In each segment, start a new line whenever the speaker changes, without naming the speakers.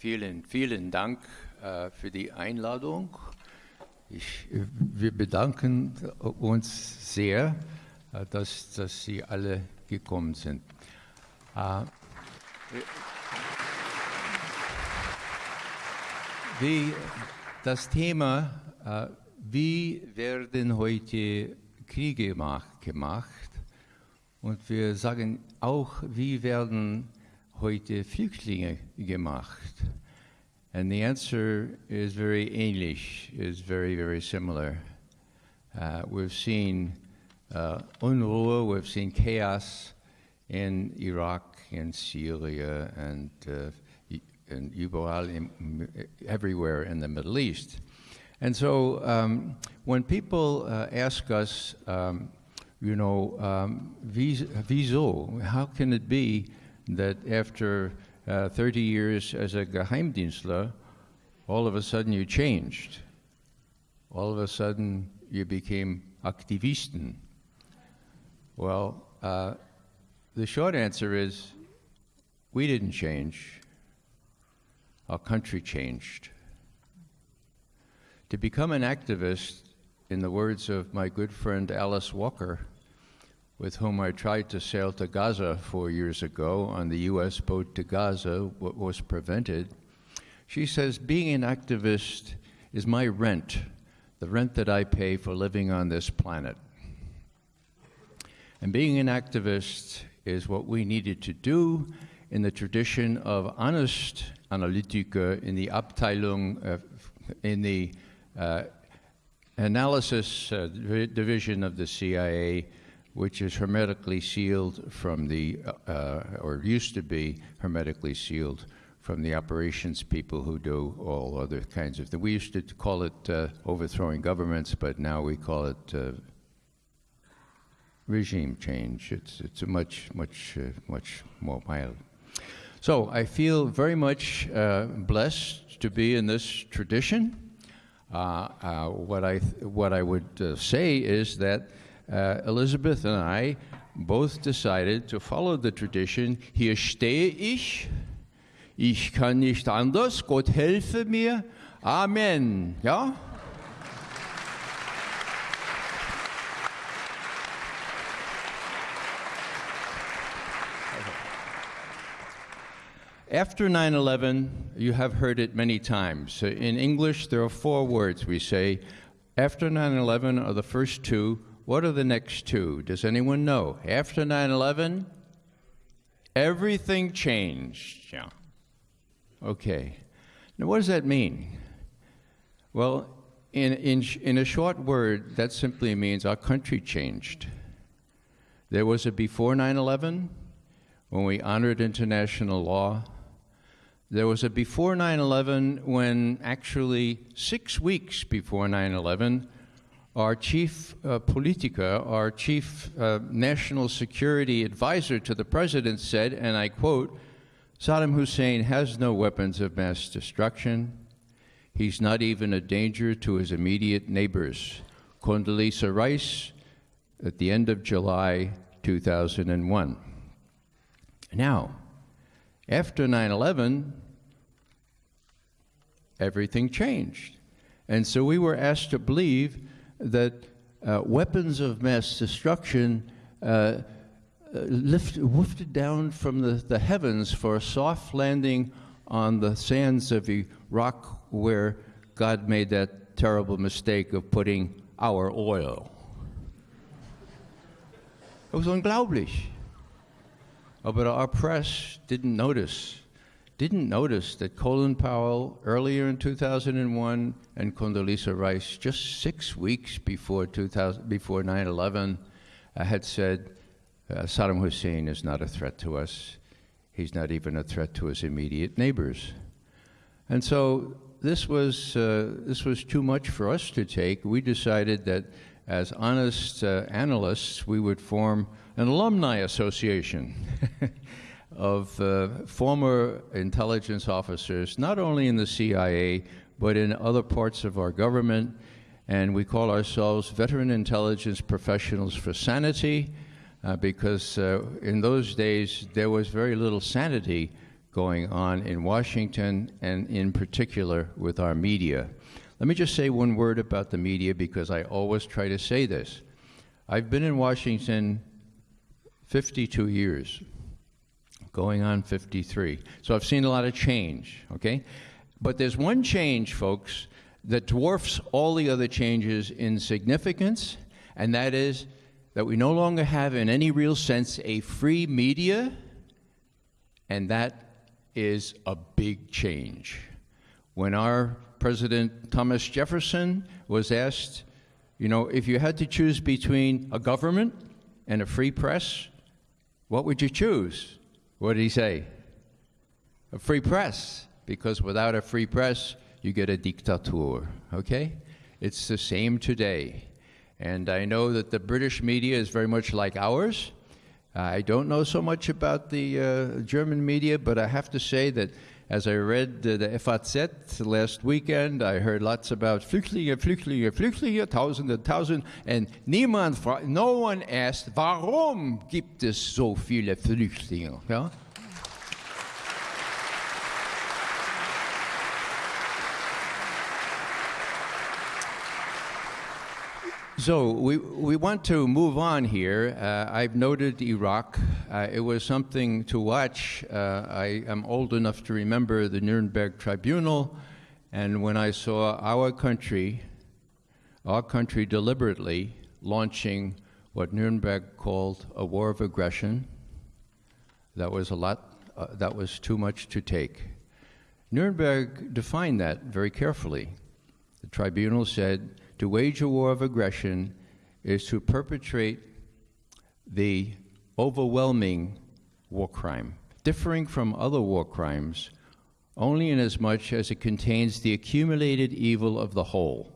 Vielen, vielen Dank äh, für die Einladung. Ich, wir bedanken uns sehr, äh, dass, dass Sie alle gekommen sind. Äh, wie das Thema, wie werden heute Kriege gemacht? Und wir sagen auch, wie werden heute Flüchtlinge gemacht? And the answer is very English, is very, very similar. Uh, we've seen uh, Unruhe, we've seen chaos in Iraq in Syria and, uh, and überall in, everywhere in the Middle East. And so um, when people uh, ask us, um, you know, um, wieso, how can it be that after uh, 30 years as a Geheimdienstler, all of a sudden you changed? All of a sudden you became Aktivisten. Well, uh, the short answer is we didn't change. Our country changed. To become an activist, in the words of my good friend Alice Walker, with whom I tried to sail to Gaza four years ago on the U.S. boat to Gaza, what was prevented. She says, being an activist is my rent, the rent that I pay for living on this planet. And being an activist is what we needed to do in the tradition of honest Analytiker in the Abteilung, uh, in the uh, analysis uh, division of the CIA, which is hermetically sealed from the, uh, or used to be hermetically sealed from the operations people who do all other kinds of things. We used to call it uh, overthrowing governments, but now we call it uh, regime change. It's, it's a much, much, uh, much more mild. So I feel very much uh, blessed to be in this tradition. Uh, uh, what, I what I would uh, say is that uh, Elizabeth and I both decided to follow the tradition. Hier stehe ich, ich kann nicht anders, Gott helfe mir, Amen. Ja? After 9 11, you have heard it many times. In English, there are four words we say. After 9 11 are the first two. What are the next two? Does anyone know? After 9 11, everything changed. Yeah. Okay. Now, what does that mean? Well, in, in, in a short word, that simply means our country changed. There was a before 9 11 when we honored international law there was a before 9 11 when, actually, six weeks before 9 11, our chief uh, politica, our chief uh, national security advisor to the president said, and I quote, Saddam Hussein has no weapons of mass destruction. He's not even a danger to his immediate neighbors. Condoleezza Rice at the end of July 2001. Now, after 9 11, everything changed. And so we were asked to believe that uh, weapons of mass destruction uh, uh lift, down from the, the heavens for a soft landing on the sands of Iraq where God made that terrible mistake of putting our oil. It was unglaublich. Oh, but our press didn't notice, didn't notice that Colin Powell earlier in 2001 and Condoleezza Rice just six weeks before 2000, before 9/11 uh, had said uh, Saddam Hussein is not a threat to us. He's not even a threat to his immediate neighbors. And so this was uh, this was too much for us to take. We decided that as honest uh, analysts, we would form an alumni association of uh, former intelligence officers, not only in the CIA, but in other parts of our government. And we call ourselves Veteran Intelligence Professionals for Sanity, uh, because uh, in those days there was very little sanity going on in Washington and in particular with our media. Let me just say one word about the media because I always try to say this. I've been in Washington 52 years, going on 53. So I've seen a lot of change, okay? But there's one change, folks, that dwarfs all the other changes in significance, and that is that we no longer have, in any real sense, a free media, and that is a big change. When our President Thomas Jefferson was asked, you know, if you had to choose between a government and a free press, what would you choose? What did he say? A free press, because without a free press, you get a dictator, okay? It's the same today. And I know that the British media is very much like ours. I don't know so much about the uh, German media, but I have to say that as I read uh, the FAZ last weekend, I heard lots about Flüchtlinge, Flüchtlinge, Flüchtlinge, Tausende, Tausend, and niemand, no one asked, warum gibt es so viele Flüchtlinge? So we, we want to move on here. Uh, I've noted Iraq. Uh, it was something to watch. Uh, I am old enough to remember the Nuremberg Tribunal, and when I saw our country, our country deliberately launching what Nuremberg called a war of aggression, that was a lot, uh, that was too much to take. Nuremberg defined that very carefully. The tribunal said to wage a war of aggression is to perpetrate the overwhelming war crime, differing from other war crimes only in as much as it contains the accumulated evil of the whole.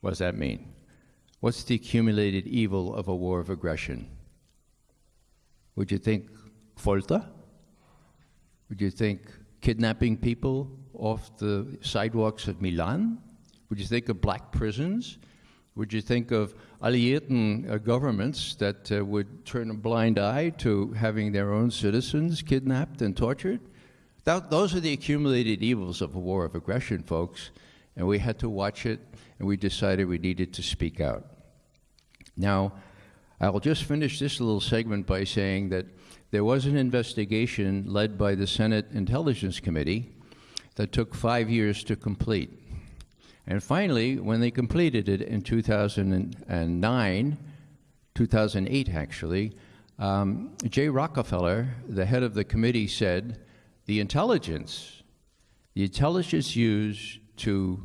What does that mean? What's the accumulated evil of a war of aggression? Would you think folter? Would you think kidnapping people off the sidewalks of Milan? Would you think of black prisons? Would you think of Alliierten uh, governments that uh, would turn a blind eye to having their own citizens kidnapped and tortured? That, those are the accumulated evils of a war of aggression, folks, and we had to watch it, and we decided we needed to speak out. Now, I'll just finish this little segment by saying that there was an investigation led by the Senate Intelligence Committee that took five years to complete. And finally, when they completed it in 2009, 2008 actually, um, Jay Rockefeller, the head of the committee, said the intelligence, the intelligence used to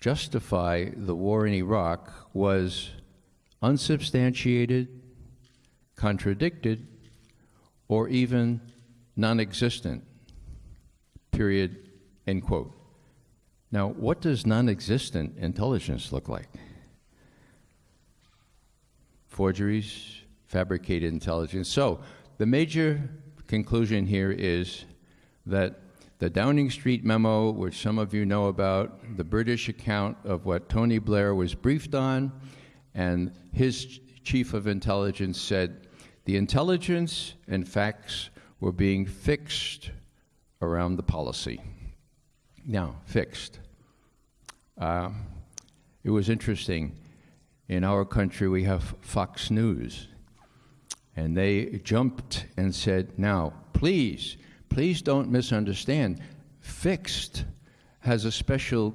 justify the war in Iraq was unsubstantiated, contradicted, or even non existent. Period. End quote. Now, what does non existent intelligence look like? Forgeries, fabricated intelligence. So, the major conclusion here is that the Downing Street memo, which some of you know about, the British account of what Tony Blair was briefed on, and his chief of intelligence said the intelligence and facts were being fixed around the policy. Now, fixed. Uh, it was interesting. In our country, we have Fox News. And they jumped and said, now, please, please don't misunderstand. Fixed has a special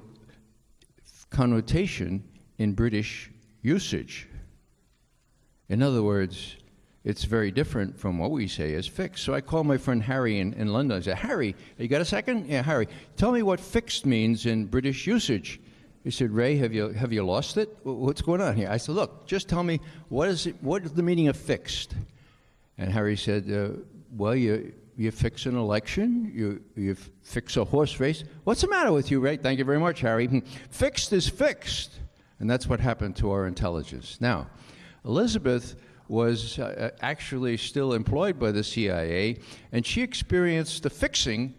connotation in British usage. In other words, it's very different from what we say as fixed. So I called my friend Harry in, in London. I said, Harry, you got a second? Yeah, Harry, tell me what fixed means in British usage. He said, Ray, have you, have you lost it? What's going on here? I said, look, just tell me, what is, it, what is the meaning of fixed? And Harry said, uh, well, you, you fix an election, you, you fix a horse race. What's the matter with you, Ray? Thank you very much, Harry. Hmm. fixed is fixed. And that's what happened to our intelligence. Now, Elizabeth was uh, actually still employed by the CIA, and she experienced the fixing,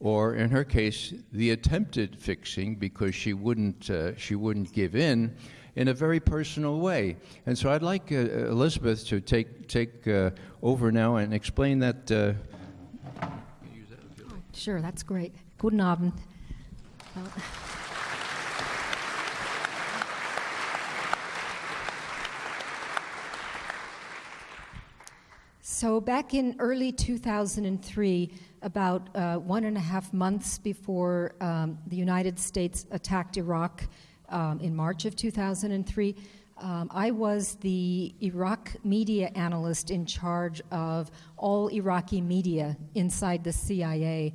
or in her case, the attempted fixing, because she wouldn't, uh, she wouldn't give in, in a very personal way. And so I'd like uh, Elizabeth to take, take uh, over now and explain that. Uh,
sure, that's great. Guten Abend. Uh, so, back in early 2003, about uh, one and a half months before um, the United States attacked Iraq um, in March of 2003, um, I was the Iraq media analyst in charge of all Iraqi media inside the CIA.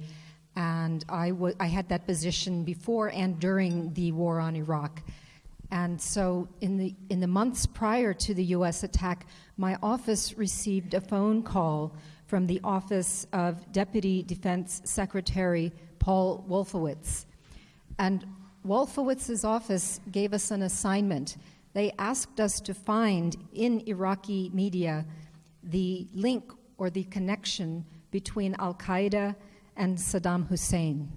And I, had that position before and during the war on Iraq. And so, in the, in the months prior to the US attack, my office received a phone call from the office of Deputy Defense Secretary Paul Wolfowitz. And Wolfowitz's office gave us an assignment they asked us to find in Iraqi media the link or the connection between Al Qaeda and Saddam Hussein.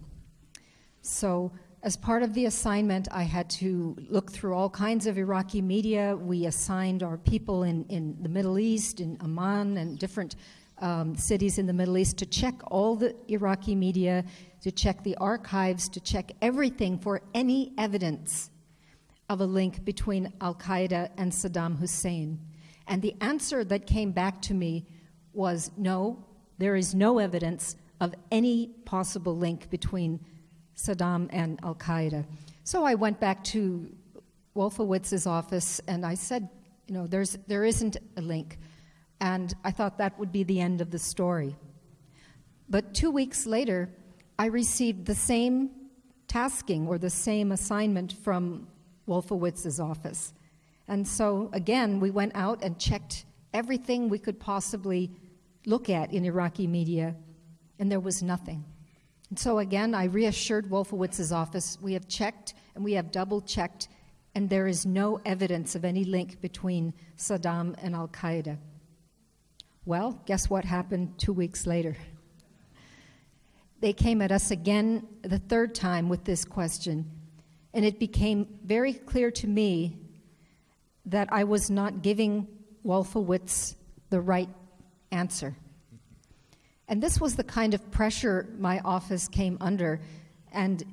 So, as part of the assignment, I had to look through all kinds of Iraqi media. We assigned our people in, in the Middle East, in Amman, and different um, cities in the Middle East to check all the Iraqi media, to check the archives, to check everything for any evidence of a link between Al Qaeda and Saddam Hussein. And the answer that came back to me was no, there is no evidence of any possible link between Saddam and Al Qaeda. So I went back to Wolfowitz's office and I said, you know, there's, there isn't a link. And I thought that would be the end of the story. But two weeks later, I received the same tasking or the same assignment from Wolfowitz's office. And so, again, we went out and checked everything we could possibly look at in Iraqi media, and there was nothing. And so, again, I reassured Wolfowitz's office we have checked and we have double checked, and there is no evidence of any link between Saddam and Al Qaeda. Well, guess what happened two weeks later? They came at us again the third time with this question and it became very clear to me that I was not giving Wolfowitz the right answer. And this was the kind of pressure my office came under. And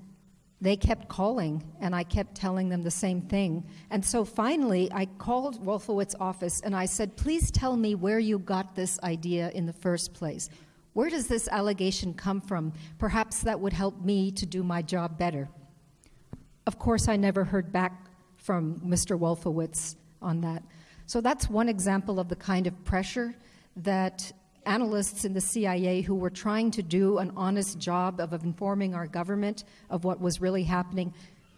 they kept calling, and I kept telling them the same thing. And so finally, I called Wolfowitz's office and I said, Please tell me where you got this idea in the first place. Where does this allegation come from? Perhaps that would help me to do my job better. Of course, I never heard back from Mr. Wolfowitz on that. So that's one example of the kind of pressure that analysts in the CIA who were trying to do an honest job of informing our government of what was really happening,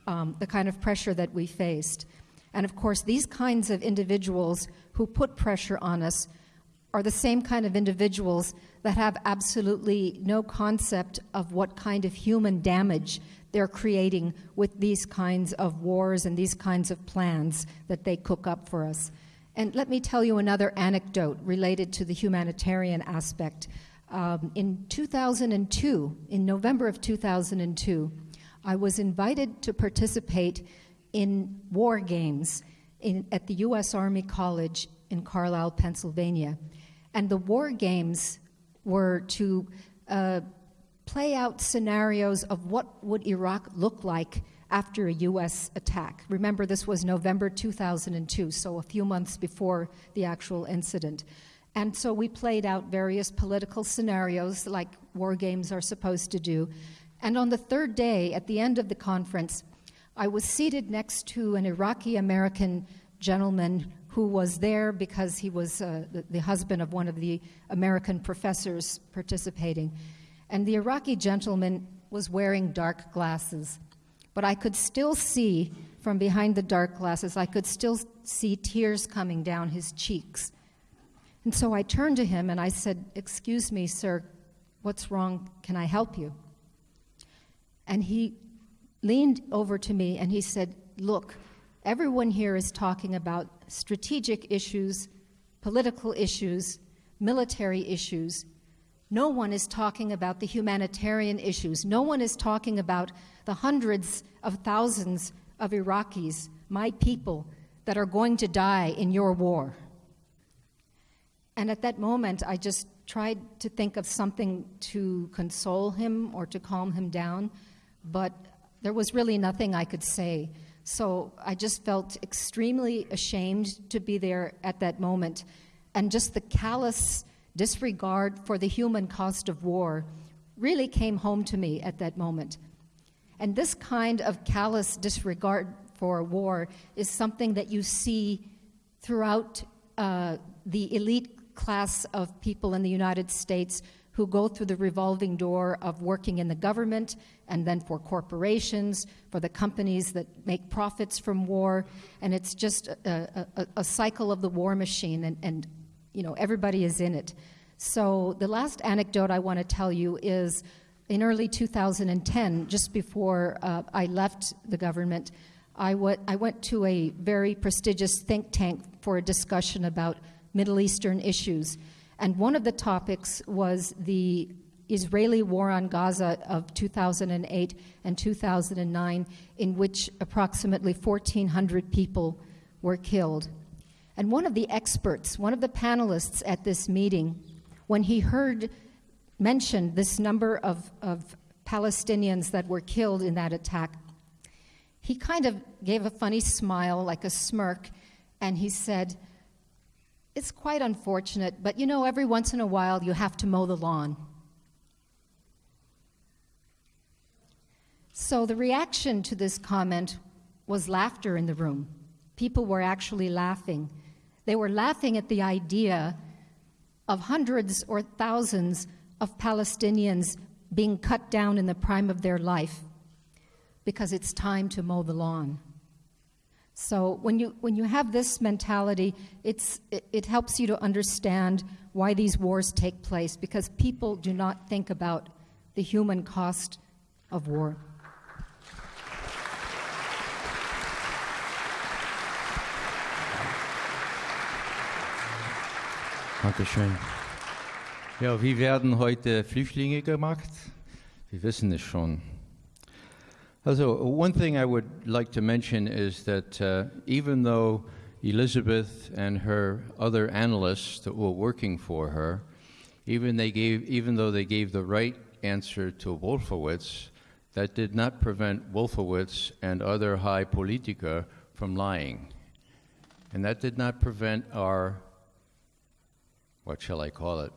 um, the kind of pressure that we faced. And of course, these kinds of individuals who put pressure on us are the same kind of individuals that have absolutely no concept of what kind of human damage they're creating with these kinds of wars and these kinds of plans that they cook up for us. And let me tell you another anecdote related to the humanitarian aspect. Um, in 2002, in November of 2002, I was invited to participate in war games in, at the U.S. Army College in Carlisle, Pennsylvania. And the war games were to uh, play out scenarios of what would Iraq look like after a U.S. attack. Remember, this was November 2002, so a few months before the actual incident. And so we played out various political scenarios like war games are supposed to do. And on the third day, at the end of the conference, I was seated next to an Iraqi American gentleman who was there because he was uh, the, the husband of one of the American professors participating and the Iraqi gentleman was wearing dark glasses. But I could still see from behind the dark glasses, I could still see tears coming down his cheeks. And so I turned to him and I said, Excuse me, sir, what's wrong? Can I help you? And he leaned over to me and he said, Look, everyone here is talking about strategic issues, political issues, military issues, no one is talking about the humanitarian issues. No one is talking about the hundreds of thousands of Iraqis, my people, that are going to die in your war. And at that moment, I just tried to think of something to console him or to calm him down, but there was really nothing I could say. So I just felt extremely ashamed to be there at that moment. And just the callous disregard for the human cost of war really came home to me at that moment. And this kind of callous disregard for war is something that you see throughout uh, the elite class of people in the United States who go through the revolving door of working in the government and then for corporations, for the companies that make profits from war. And it's just a, a, a cycle of the war machine, and, and you know, everybody is in it. So the last anecdote I want to tell you is in early 2010, just before uh, I left the government, I, went to a very prestigious think tank for a discussion about Middle Eastern issues. And one of the topics was the Israeli war on Gaza of 2008 and 2009, in which approximately 1,400 people were killed. And one of the experts, one of the panelists at this meeting, when he heard mentioned this number of, of Palestinians that were killed in that attack, he kind of gave a funny smile, like a smirk, and he said, It's quite unfortunate, but you know, every once in a while you have to mow the lawn. So the reaction to this comment was laughter in the room. People were actually laughing. They were laughing at the idea of hundreds or thousands of Palestinians being cut down in the prime of their life because it's time to mow the lawn. So when you, when you have this mentality, it's, it, it helps you to understand why these wars take place because people do not think about the human cost of war.
Dankeschön. Ja, wie werden heute Flüchtlinge gemacht? Wir wissen es schon. Also, one thing I would like to mention is that uh, even though Elizabeth and her other analysts that were working for her, even they gave, even though they gave the right answer to Wolfowitz, that did not prevent Wolfowitz and other high politica from lying. And that did not prevent our what shall I call it,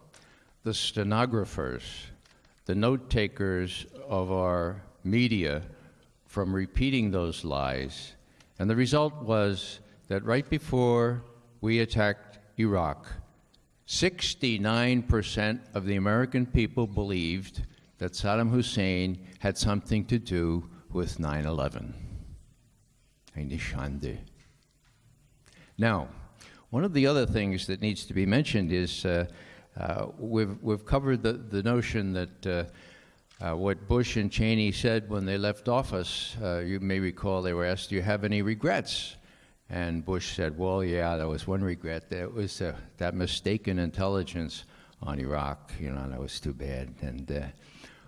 the stenographers, the note takers of our media from repeating those lies. And the result was that right before we attacked Iraq, 69% of the American people believed that Saddam Hussein had something to do with 9 11. Eine Schande. Now, one of the other things that needs to be mentioned is uh, uh, we've, we've covered the, the notion that uh, uh what Bush and Cheney said when they left office. Uh, you may recall they were asked, Do you have any regrets? And Bush said, Well, yeah, there was one regret. That was uh, that mistaken intelligence on Iraq. You know, that was too bad. And,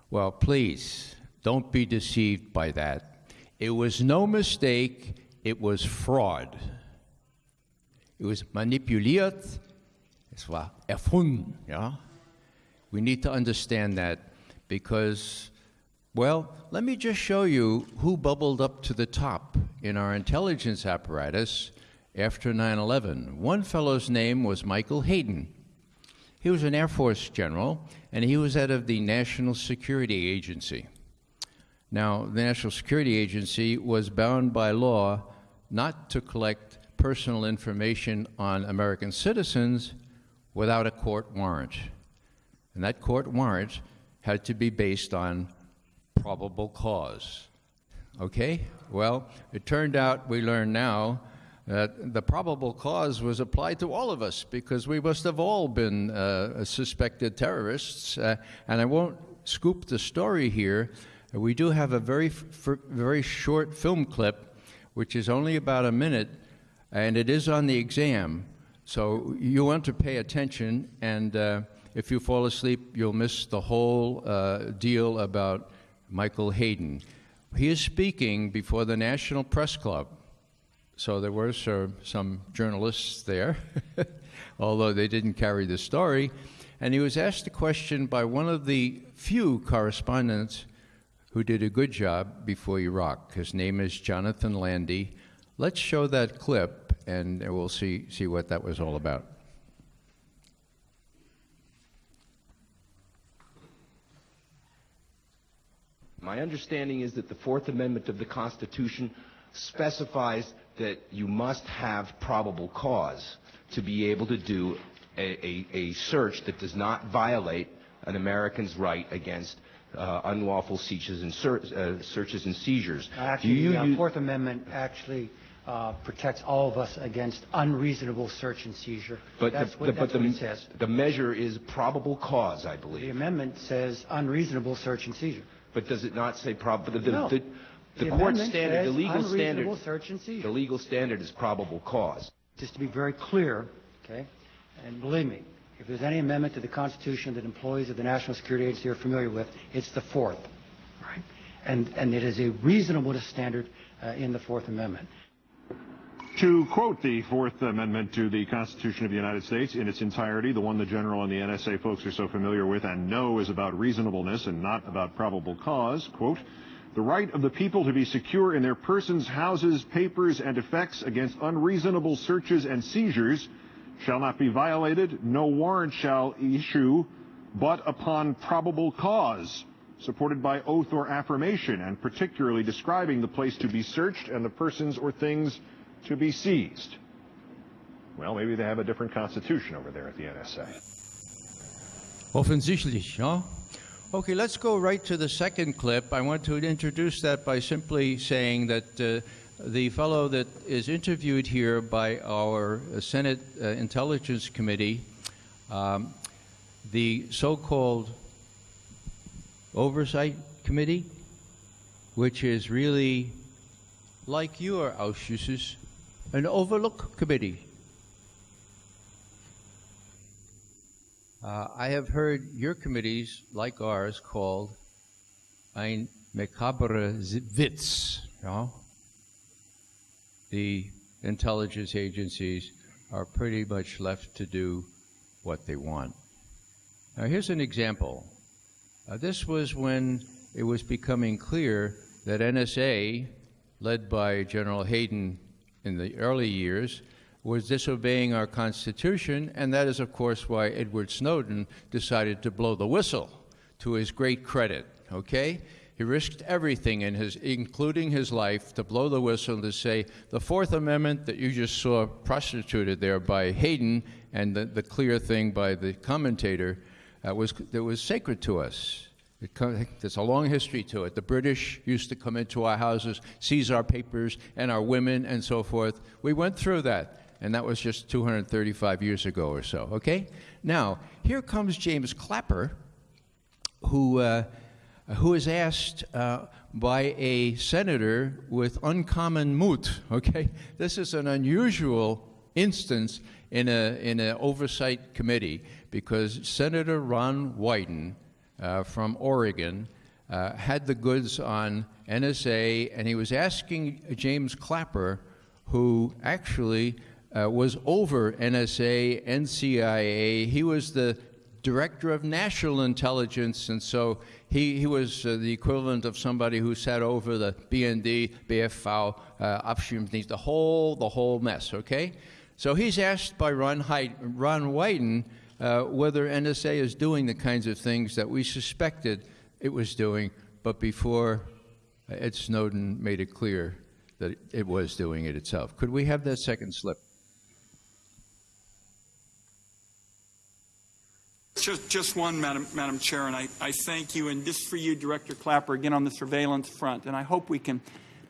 well, please, don't be deceived by that. It was no mistake, it was fraud. It was manipuliert. Es war erfunden. Yeah? We need to understand that because, well, let me just show you who bubbled up to the top in our intelligence apparatus after 9 11. One fellow's name was Michael Hayden. He was an Air Force general, and he was head of the National Security Agency. Now, the National Security Agency was bound by law not to collect personal information on American citizens without a court warrant. And that court warrant had to be based on probable cause. Okay? Well, it turned out, we learn now, that the probable cause was applied to all of us because we must have all been uh, suspected terrorists. Uh, and I won't scoop the story here. We do have a very, very short film clip, which is only about a minute, and it is on the exam. So you want to pay attention, and uh, if you fall asleep, you'll miss the whole uh, deal about Michael Hayden. He is speaking before the National Press Club. So there were some journalists there, although they didn't carry the story. And he was asked a question by one of the few correspondents who did a good job before Iraq. His name is Jonathan Landay. Let's show that clip, and we'll see, see what that was all about.
My understanding is that the Fourth Amendment of the Constitution specifies that you must have probable cause to be able to do a, a, a search that does not violate an American's right against uh, unlawful searches and, ser- uh, searches and seizures.
Actually,
Do you
the uh, Fourth Amendment actually uh, protects all of us against unreasonable search and seizure.
but
That's
the,
what,
the-
that's
but
what
the,
it says.
the measure is probable cause, I believe.
The amendment says unreasonable search and seizure.
But does it not say probable? the, the,
No.
the, the
The
court standard, the legal standard,
search and seizure.
the legal standard is probable cause.
Just to be very clear, okay, and believe me, if there's any amendment to the Constitution that employees of the National Security Agency are familiar with, it's the Fourth, right? And, and it is a reasonableness standard uh, in the Fourth Amendment.
To quote the Fourth Amendment to the Constitution of the United States in its entirety, the one the General and the NSA folks are so familiar with and know is about reasonableness and not about probable cause, quote, the right of the people to be secure in their persons, houses, papers, and effects against unreasonable searches and seizures shall not be violated, no warrant shall issue, but upon probable cause, supported by oath or affirmation, and particularly describing the place to be searched and the persons or things to be seized. Well, maybe they have a different constitution over there at the NSA.
Offensichtlich, ja? Okay, let's go right to the second clip. I want to introduce that by simply saying that uh, the fellow that is interviewed here by our Senate uh, Intelligence Committee, um, the so called Oversight Committee, which is really like your Ausschusses, an overlook committee. Uh, I have heard your committees, like ours, called ein makabre Witz. Ja? The intelligence agencies are pretty much left to do what they want. Now, here's an example. Uh, this was when it was becoming clear that NSA, led by General Hayden in the early years, was disobeying our Constitution, and that is, of course, why Edward Snowden decided to blow the whistle, to his great credit. Okay? He risked everything, in his, including his life, to blow the whistle to say the Fourth Amendment that you just saw prostituted there by Hayden, and the, the clear thing by the commentator, uh, was that was sacred to us. There's a long history to it. The British used to come into our houses, seize our papers and our women and so forth. We went through that, and that was just 235 years ago or so, okay? Now, here comes James Clapper, who, uh, who is asked uh, by a senator with uncommon moot, okay? This is an unusual instance in an in a oversight committee because Senator Ron Wyden from Oregon uh, had the goods on NSA, and he was asking James Clapper, who actually uh, was over NSA and CIA. He was the director of national intelligence, and so he, he was uh, the equivalent of somebody who sat over the BND, BFV, uh, Abschirmdienst, the whole, the whole mess, okay? So he's asked by Ron, Hyde, Ron Wyden uh, whether NSA is doing the kinds of things that we suspected it was doing, but before uh, Ed Snowden made it clear that it was doing it itself. Could we have that second slip?
Just, just one, Madam, Madam Chair, and I, I thank you, and this for you, Director Clapper, again on the surveillance front. And I hope we can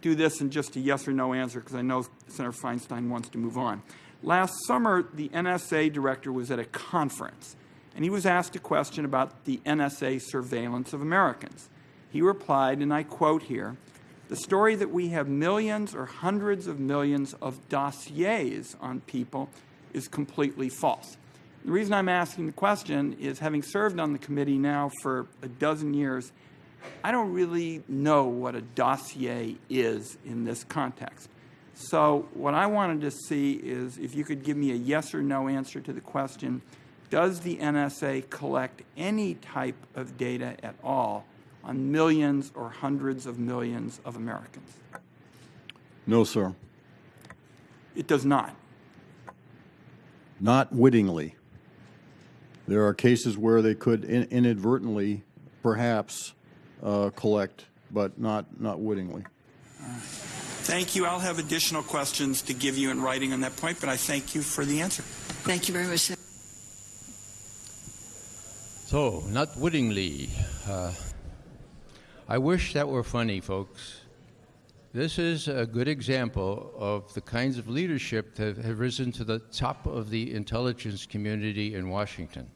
do this in just a yes or no answer, because I know Senator Feinstein wants to move on. Last summer, the NSA director was at a conference, and he was asked a question about the NSA surveillance of Americans. He replied, and I quote here, the story that we have millions or hundreds of millions of dossiers on people is completely false. The reason I'm asking the question is having served on the committee now for a dozen years, I don't really know what a dossier is in this context. So, what I wanted to see is if you could give me a yes or no answer to the question does the NSA collect any type of data at all on millions or hundreds of millions of Americans?
No, sir.
It does not.
Not wittingly. There are cases where they could in- inadvertently, perhaps, uh, collect, but not, not wittingly.
Thank you. I'll have additional questions to give you in writing on that point, but I thank you for the answer.
Thank you very much. sir.
So, not wittingly. Uh, I wish that were funny, folks. This is a good example of the kinds of leadership that have risen to the top of the intelligence community in Washington.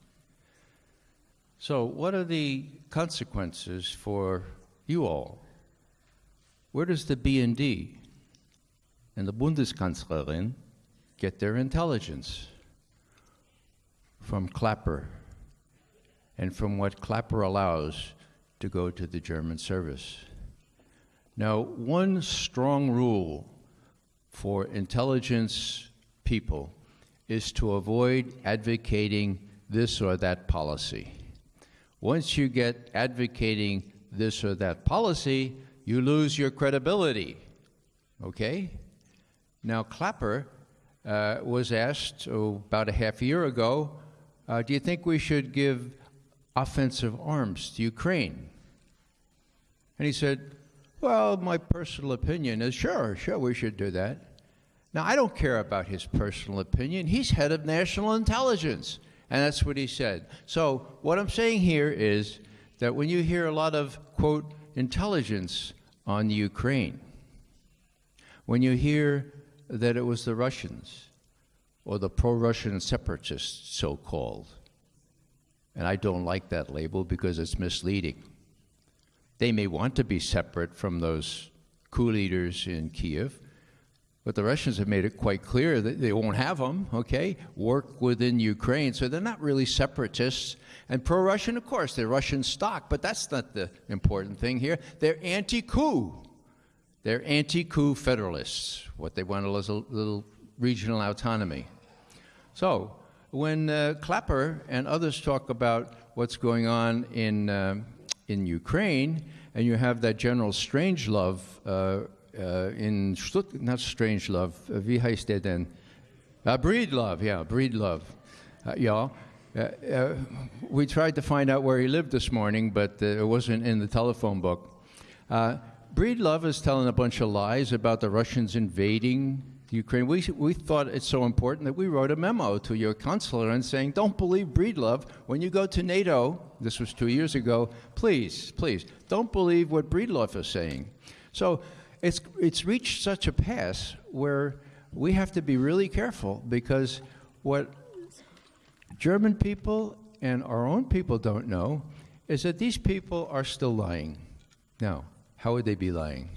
So, what are the consequences for you all? Where does the BND and the Bundeskanzlerin get their intelligence? From Clapper and from what Clapper allows to go to the German service. Now, one strong rule for intelligence people is to avoid advocating this or that policy. Once you get advocating this or that policy, you lose your credibility. Okay? Now, Clapper uh, was asked oh, about a half year ago uh, do you think we should give offensive arms to Ukraine? And he said, Well, my personal opinion is sure, sure, we should do that. Now, I don't care about his personal opinion. He's head of national intelligence. And that's what he said. So, what I'm saying here is that when you hear a lot of, quote, intelligence on Ukraine, when you hear that it was the Russians or the pro Russian separatists, so called, and I don't like that label because it's misleading. They may want to be separate from those coup leaders in Kiev, but the Russians have made it quite clear that they won't have them, okay? Work within Ukraine. So they're not really separatists. And pro Russian, of course, they're Russian stock, but that's not the important thing here. They're anti coup. They're anti coup federalists. What they want is a little regional autonomy. So when uh, Clapper and others talk about what's going on in, uh, in Ukraine, and you have that General Strangelove uh, uh, in Stuttgart, not Strangelove, uh, wie heißt der denn? Uh, yeah, Breedlove. Uh, yeah. Uh, uh, we tried to find out where he lived this morning, but uh, it wasn't in the telephone book. Uh, Breedlove is telling a bunch of lies about the Russians invading Ukraine. We, we thought it's so important that we wrote a memo to your consular and saying, don't believe Breedlove. When you go to NATO, this was two years ago, please, please, don't believe what Breedlove is saying. So it's, it's reached such a pass where we have to be really careful because what German people and our own people don't know is that these people are still lying. Now, how would they be lying?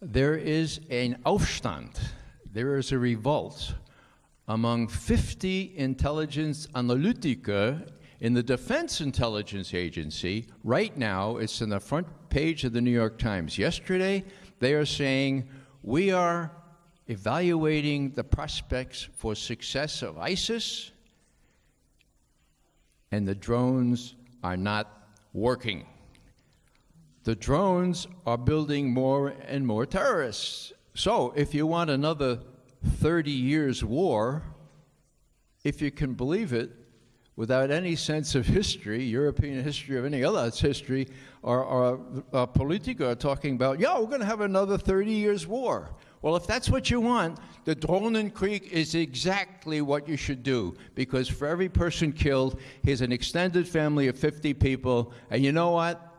There is an Aufstand, there is a revolt among 50 intelligence analytiker in the Defense Intelligence Agency. Right now, it's in the front page of the New York Times. Yesterday, they are saying, we are evaluating the prospects for success of ISIS, and the drones are not working. The drones are building more and more terrorists. So, if you want another 30 years war, if you can believe it, without any sense of history, European history or any other history, or, or uh, are talking about, yeah, we're going to have another 30 years war. Well, if that's what you want, the Drohnenkrieg is exactly what you should do because for every person killed, here's an extended family of 50 people, and you know what?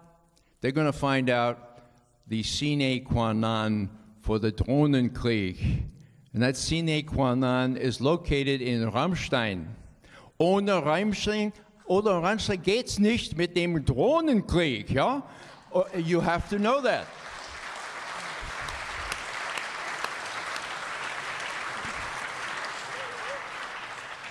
They're going to find out the sine qua non for the Drohnenkrieg. And that sine qua non is located in Ramstein. Ohne Ramstein, oder Ramstein geht's nicht mit dem Drohnenkrieg, ja? Oh, You have to know that.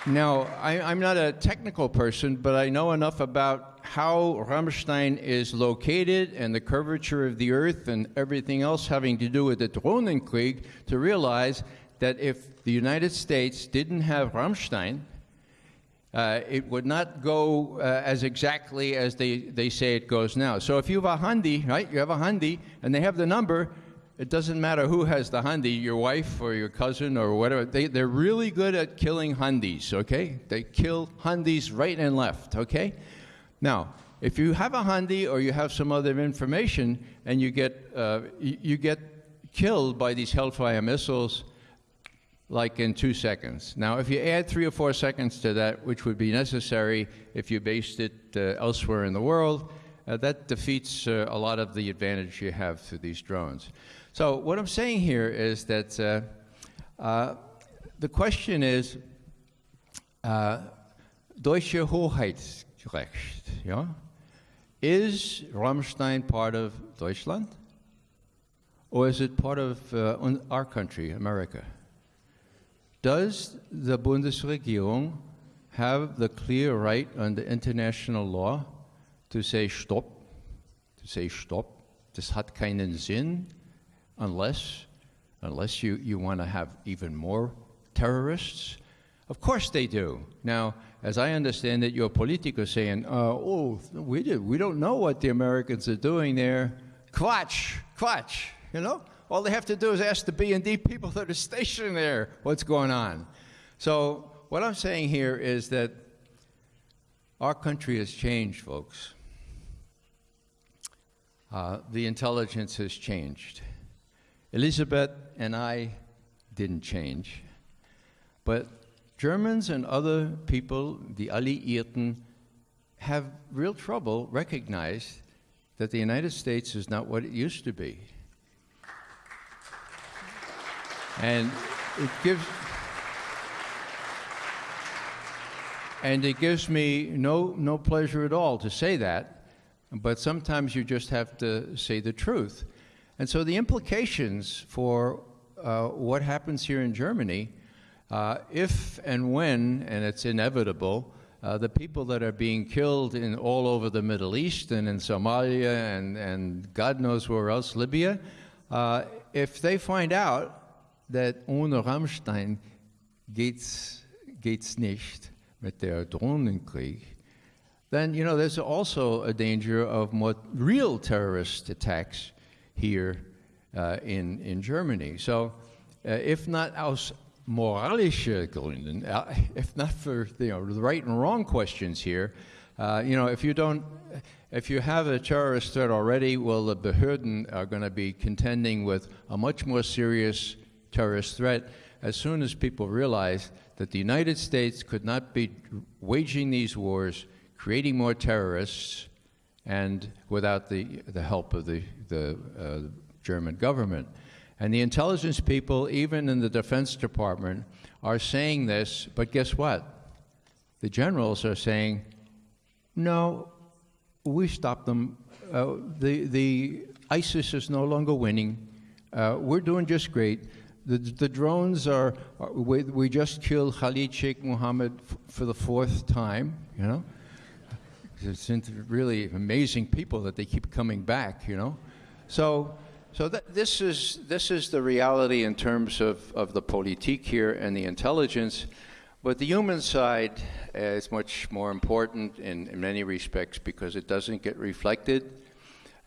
Now, I, I'm not a technical person, but I know enough about how Ramstein is located and the curvature of the Earth and everything else having to do with the Drohnenkrieg to realize that if the United States didn't have Ramstein, uh, it would not go uh, as exactly as they, they say it goes now. So if you have a handi, right, you have a handi, and they have the number, it doesn't matter who has the handi, your wife or your cousin or whatever. They, they're really good at killing handis, okay? They kill handis right and left, okay? Now, if you have a handi or you have some other information and you get, uh, you, you get killed by these Hellfire missiles, like in two seconds. Now, if you add three or four seconds to that, which would be necessary if you based it uh, elsewhere in the world, uh, that defeats uh, a lot of the advantage you have through these drones. So, what I'm saying here is that uh, uh, the question is uh, Deutsche Hoheitsrecht. Yeah? Is Ramstein part of Deutschland? Or is it part of our country, America? Does the Bundesregierung have the clear right under international law to say stop, to say stop? this hat keinen Sinn unless, unless you, you want to have even more terrorists. Of course they do. Now, as I understand it, your politico saying, uh, oh, we, do, we don't know what the Americans are doing there. Quatsch, quatsch, you know? All they have to do is ask the BND people that are stationed there what's going on. So what I'm saying here is that our country has changed, folks. Uh, the intelligence has changed. Elizabeth and I didn't change, but Germans and other people, the Alliierten, have real trouble recognizing that the United States is not what it used to be. And it gives and it gives me no no pleasure at all to say that, but sometimes you just have to say the truth. And so the implications for uh, what happens here in Germany, uh, if and when, and it's inevitable, uh, the people that are being killed in all over the Middle East and in Somalia and, and God knows where else, Libya, uh, if they find out that ohne Ramstein geht's, geht's nicht mit der Drohnenkrieg, then, you know, there's also a danger of more real terrorist attacks here uh, in, in Germany. So, uh, if not aus moralische Gründen, uh, if not for you know, the right and wrong questions here, uh, you know, if you don't, if you have a terrorist threat already, well, the Behörden are going to be contending with a much more serious terrorist threat as soon as people realized that the United States could not be waging these wars, creating more terrorists, and without the, the help of the, the uh, German government. And the intelligence people, even in the Defense Department, are saying this, but guess what? The generals are saying, no, we stopped them. Uh, the, the ISIS is no longer winning. Uh, we're doing just great. The, the drones are, are we, we, just killed Khalid Sheikh Mohammed for the fourth time, you know? It's really amazing people that they keep coming back, you know? So, so this, is, this is the reality in terms of, of the politique here and the intelligence. But the human side is much more important in, in many respects because it doesn't get reflected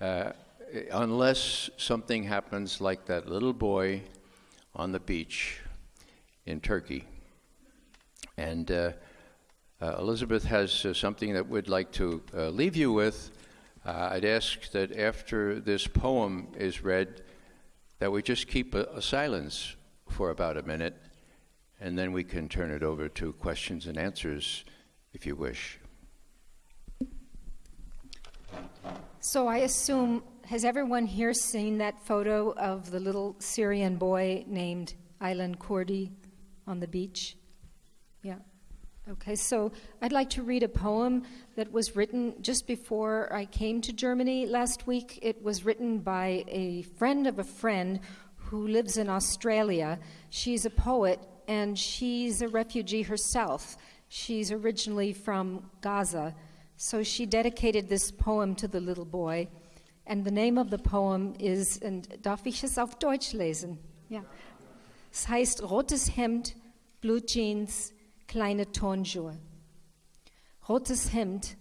uh, unless something happens like that little boy on the beach in Turkey. And uh, uh, Elizabeth has uh, something that we'd like to uh, leave you with. Uh, I'd ask that after this poem is read, that we just keep a, a silence for about a minute, and then we can turn it over to questions and answers if you wish.
So I assume has everyone here seen that photo of the little Syrian boy named Aylan Kurdi on the beach? Yeah. Okay, so I'd like to read a poem that was written just before I came to Germany last week. It was written by a friend of a friend who lives in Australia. She's a poet and she's a refugee herself. She's originally from Gaza. So she dedicated this poem to the little boy. And the name of the poem is, and darf ich es auf Deutsch lesen? Ja. Es heißt Rotes Hemd, Blue Jeans, kleine Turnschuhe. Rotes Hemd,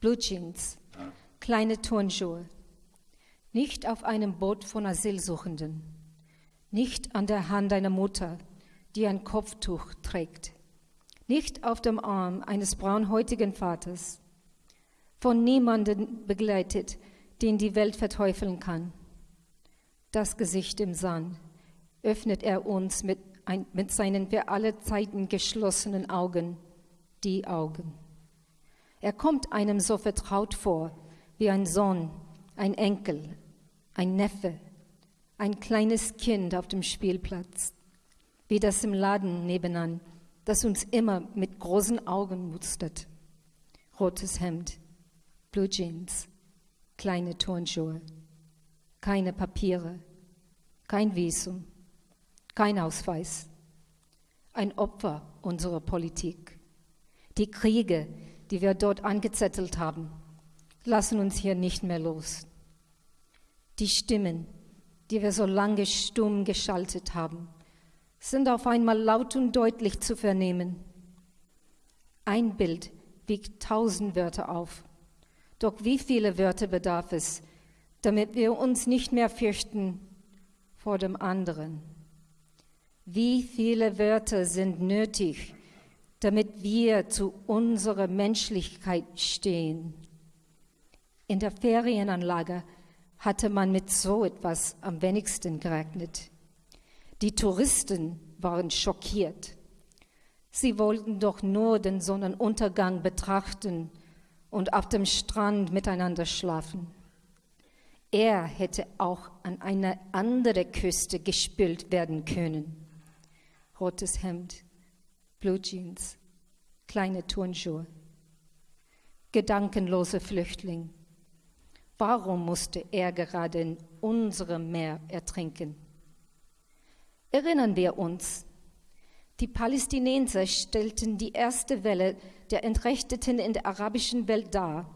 Blue Jeans, kleine Turnschuhe. Nicht auf einem Boot von Asylsuchenden. Nicht an der Hand einer Mutter, die ein Kopftuch trägt. Nicht auf dem Arm eines braunhäutigen Vaters. Von niemandem begleitet, den die Welt verteufeln kann. Das Gesicht im Sand öffnet er uns mit, ein, mit seinen für alle Zeiten geschlossenen Augen, die Augen. Er kommt einem so vertraut vor, wie ein Sohn, ein Enkel, ein Neffe, ein kleines Kind auf dem Spielplatz, wie das im Laden nebenan, das uns immer mit großen Augen mustert. Rotes Hemd, Blue Jeans, kleine Turnschuhe, keine Papiere, kein Visum, kein Ausweis. Ein Opfer unserer Politik. Die Kriege, die wir dort angezettelt haben, lassen uns hier nicht mehr los. Die Stimmen, die wir so lange stumm geschaltet haben, sind auf einmal laut und deutlich zu vernehmen. Ein Bild wiegt tausend Wörter auf. Doch wie viele Wörter bedarf es, damit wir uns nicht mehr fürchten vor dem anderen? Wie viele Wörter sind nötig, damit wir zu unserer Menschlichkeit stehen? In der Ferienanlage hatte man mit so etwas am wenigsten gerechnet. Die Touristen waren schockiert. Sie wollten doch nur den Sonnenuntergang betrachten und auf dem Strand miteinander schlafen. Er hätte auch an eine andere Küste gespült werden können. Rotes Hemd, Blue Jeans, kleine Turnschuhe. Gedankenloser Flüchtling. Warum musste er gerade in unserem Meer ertrinken? Erinnern wir uns, die Palästinenser stellten die erste Welle der Entrechteten in der arabischen Welt dar.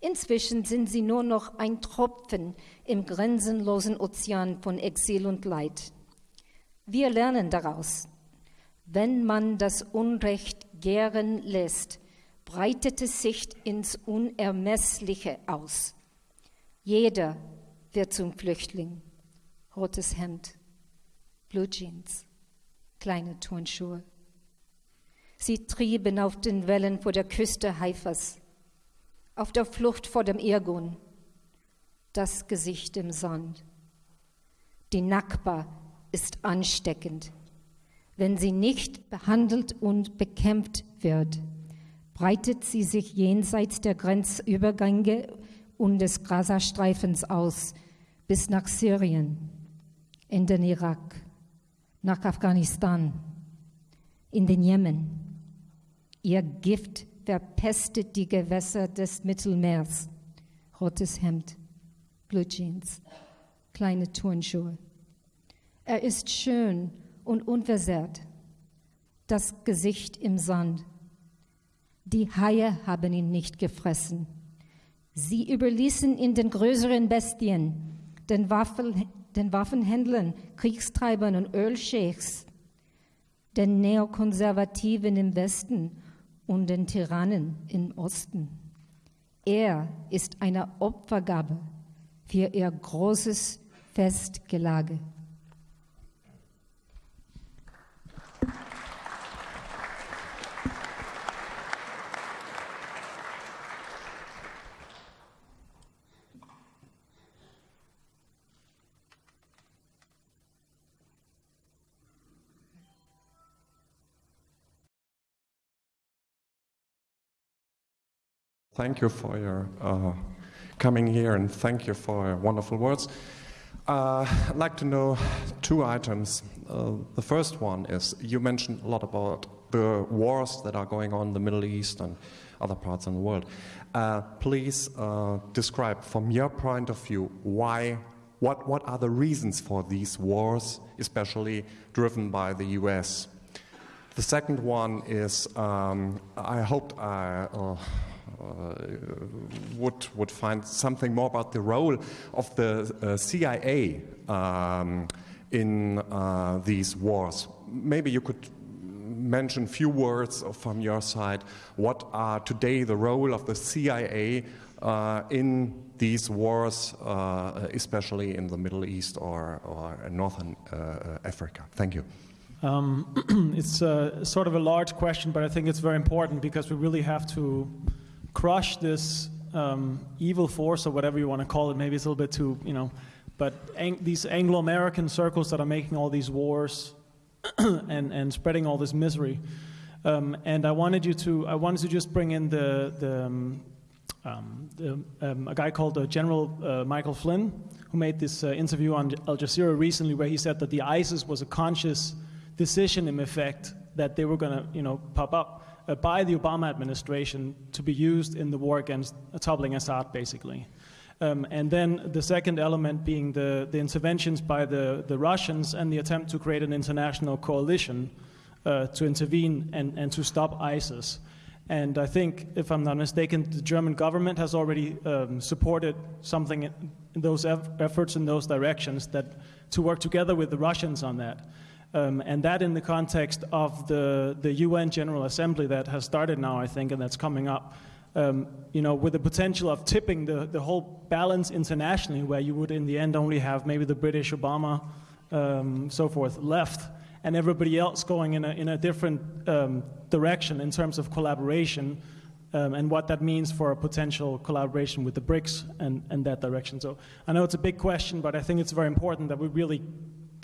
Inzwischen sind sie nur noch ein Tropfen im grenzenlosen Ozean von Exil und Leid. Wir lernen daraus, wenn man das Unrecht gären lässt, breitet es sich ins Unermessliche aus. Jeder wird zum Flüchtling. Rotes Hemd, Blue Jeans, kleine Turnschuhe. Sie trieben auf den Wellen vor der Küste Haifas, auf der Flucht vor dem Irgun, das Gesicht im Sand. Die Nakba ist ansteckend. Wenn sie nicht behandelt und bekämpft wird, breitet sie sich jenseits der Grenzübergänge und des Gazastreifens aus bis nach Syrien, in den Irak, nach Afghanistan, in den Jemen. Ihr Gift verpestet die Gewässer des Mittelmeers. Rotes Hemd, Blue Jeans, kleine Turnschuhe. Er ist schön und unversehrt, das Gesicht im Sand. Die Haie haben ihn nicht gefressen. Sie überließen ihn den größeren Bestien, den, Waffen, den Waffenhändlern, Kriegstreibern und Ölscheichs, den Neokonservativen im Westen und den Tyrannen im Osten. Er ist eine Opfergabe für ihr großes Festgelage.
Thank you for your uh, coming here and thank you for your wonderful words. Uh, I'd like to know two items. Uh, the first one is you mentioned a lot about the wars that are going on in the Middle East and other parts in the world. Uh, please uh, describe from your point of view why, what, what are the reasons for these wars, especially driven by the US? The second one is um, I hoped I uh, would, would find something more about the role of the uh, CIA um, in uh, these wars. Maybe you could mention a few words from your side. What are today the role of the CIA uh, in these wars, uh, especially in the Middle East or, or Northern uh, Africa? Thank you.
Um, it's uh, sort of a large question, but I think it's very important because we really have to crush this um, evil force or whatever you want to call it. Maybe it's a little bit too, you know, but ang- these Anglo-American circles that are making all these wars and, and spreading all this misery. Um, and I wanted you to, I wanted to just bring in the, the, um, um the um, a guy called uh, General uh, Michael Flynn, who made this uh, interview on Al Jazeera recently, where he said that the ISIS was a conscious decision, in effect, that they were going to, you know, pop up uh, by the Obama administration to be used in the war against uh, toppling Assad, basically. Um, and then the second element being the, the interventions by the, the Russians and the attempt to create an international coalition uh, to intervene and, and to stop ISIS. And I think, if I'm not mistaken, the German government has already um, supported something in those eff- efforts in those directions that to work together with the Russians on that. Um, and that in the context of the, the UN General Assembly that has started now, I think, and that's coming up um, you know, with the potential of tipping the, the whole balance internationally, where you would in the end only have maybe the British Obama, um, so forth, left, and everybody else going in a, in a different um, direction in terms of collaboration, um, and what that means for a potential collaboration with the BRICS and, and that direction. So I know it's a big question, but I think it's very important that we really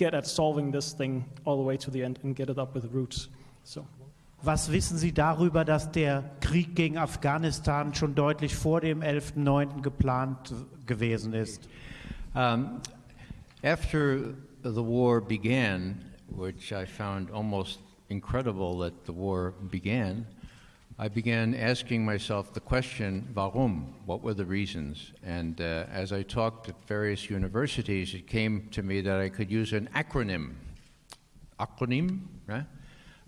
get at solving this thing all the way to the end and get it up with the roots. So.
Was wissen Sie darüber, dass der Krieg gegen Afghanistan schon deutlich vor dem 11.09. geplant gewesen ist?
Um, after the war began, which I found almost incredible that the war began, I began asking myself the question, warum? What were the reasons? And uh, as I talked at various universities, it came to me that I could use an acronym. Acronym, right?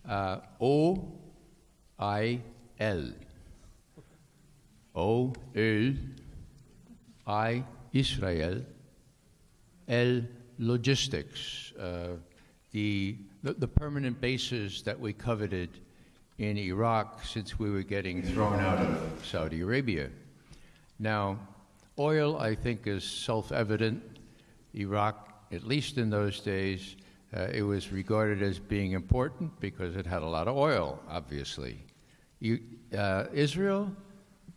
uh, O I L. O L I Israel L Logistics. Uh, the, the, the permanent bases that we coveted in Iraq since we were getting thrown out of Saudi Arabia. Now, oil, I think, is self evident. Iraq, at least in those days, uh, it was regarded as being important because it had a lot of oil, obviously. You, uh, Israel,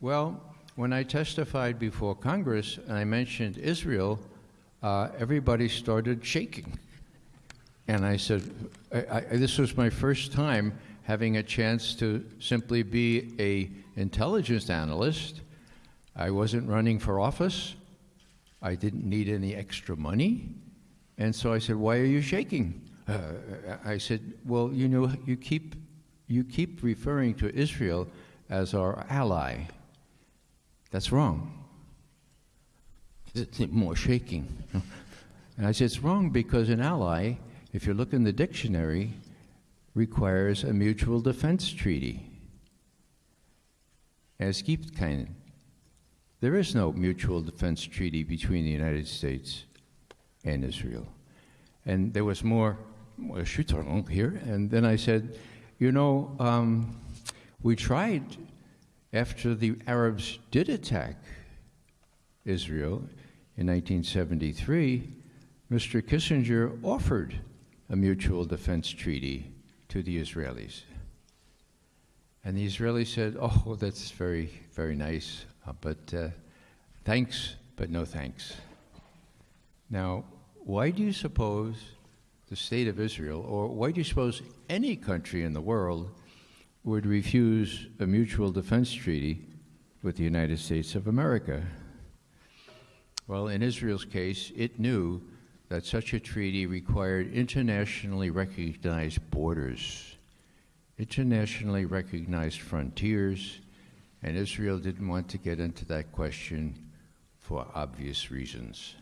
well, when I testified before Congress and I mentioned Israel, uh, everybody started shaking. And I said, I, I, this was my first time having a chance to simply be a intelligence analyst. I wasn't running for office. I didn't need any extra money. And so I said, Why are you shaking? Uh, I said, Well, you know, you keep, you keep referring to Israel as our ally. That's wrong. It's more shaking. And I said, It's wrong because an ally, if you look in the dictionary, requires a mutual defense treaty. Es gibt keinen. There is no mutual defense treaty between the United States and Israel. And there was more here. And then I said, you know, um, we tried after the Arabs did attack Israel in 1973, Mr. Kissinger offered a mutual defense treaty to the Israelis. And the Israelis said, Oh, that's very, very nice, uh, but uh, thanks, but no thanks. Now, why do you suppose the state of Israel, or why do you suppose any country in the world would refuse a mutual defense treaty with the United States of America? Well, in Israel's case, it knew that such a treaty required internationally recognized borders, internationally recognized frontiers, and Israel didn't want to get into that question for obvious reasons.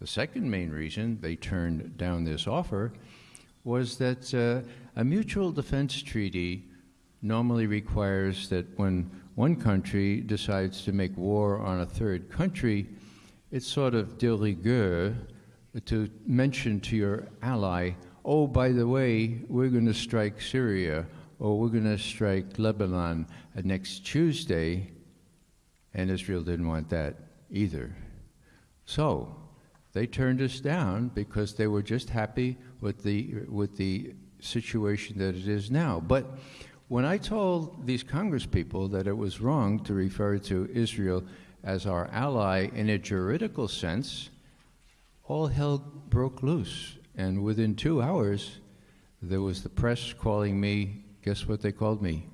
The second main reason they turned down this offer was that uh, a mutual defense treaty normally requires that when one country decides to make war on a third country, it's sort of de rigueur to mention to your ally oh, by the way, we're going to strike Syria or we're going to strike Lebanon next Tuesday, and Israel didn't want that either. So they turned us down because they were just happy with the, with the situation that it is now. But when I told these congresspeople that it was wrong to refer to Israel as our ally in a juridical sense, all hell broke loose. And within two hours, there was the press calling me, guess what they called me?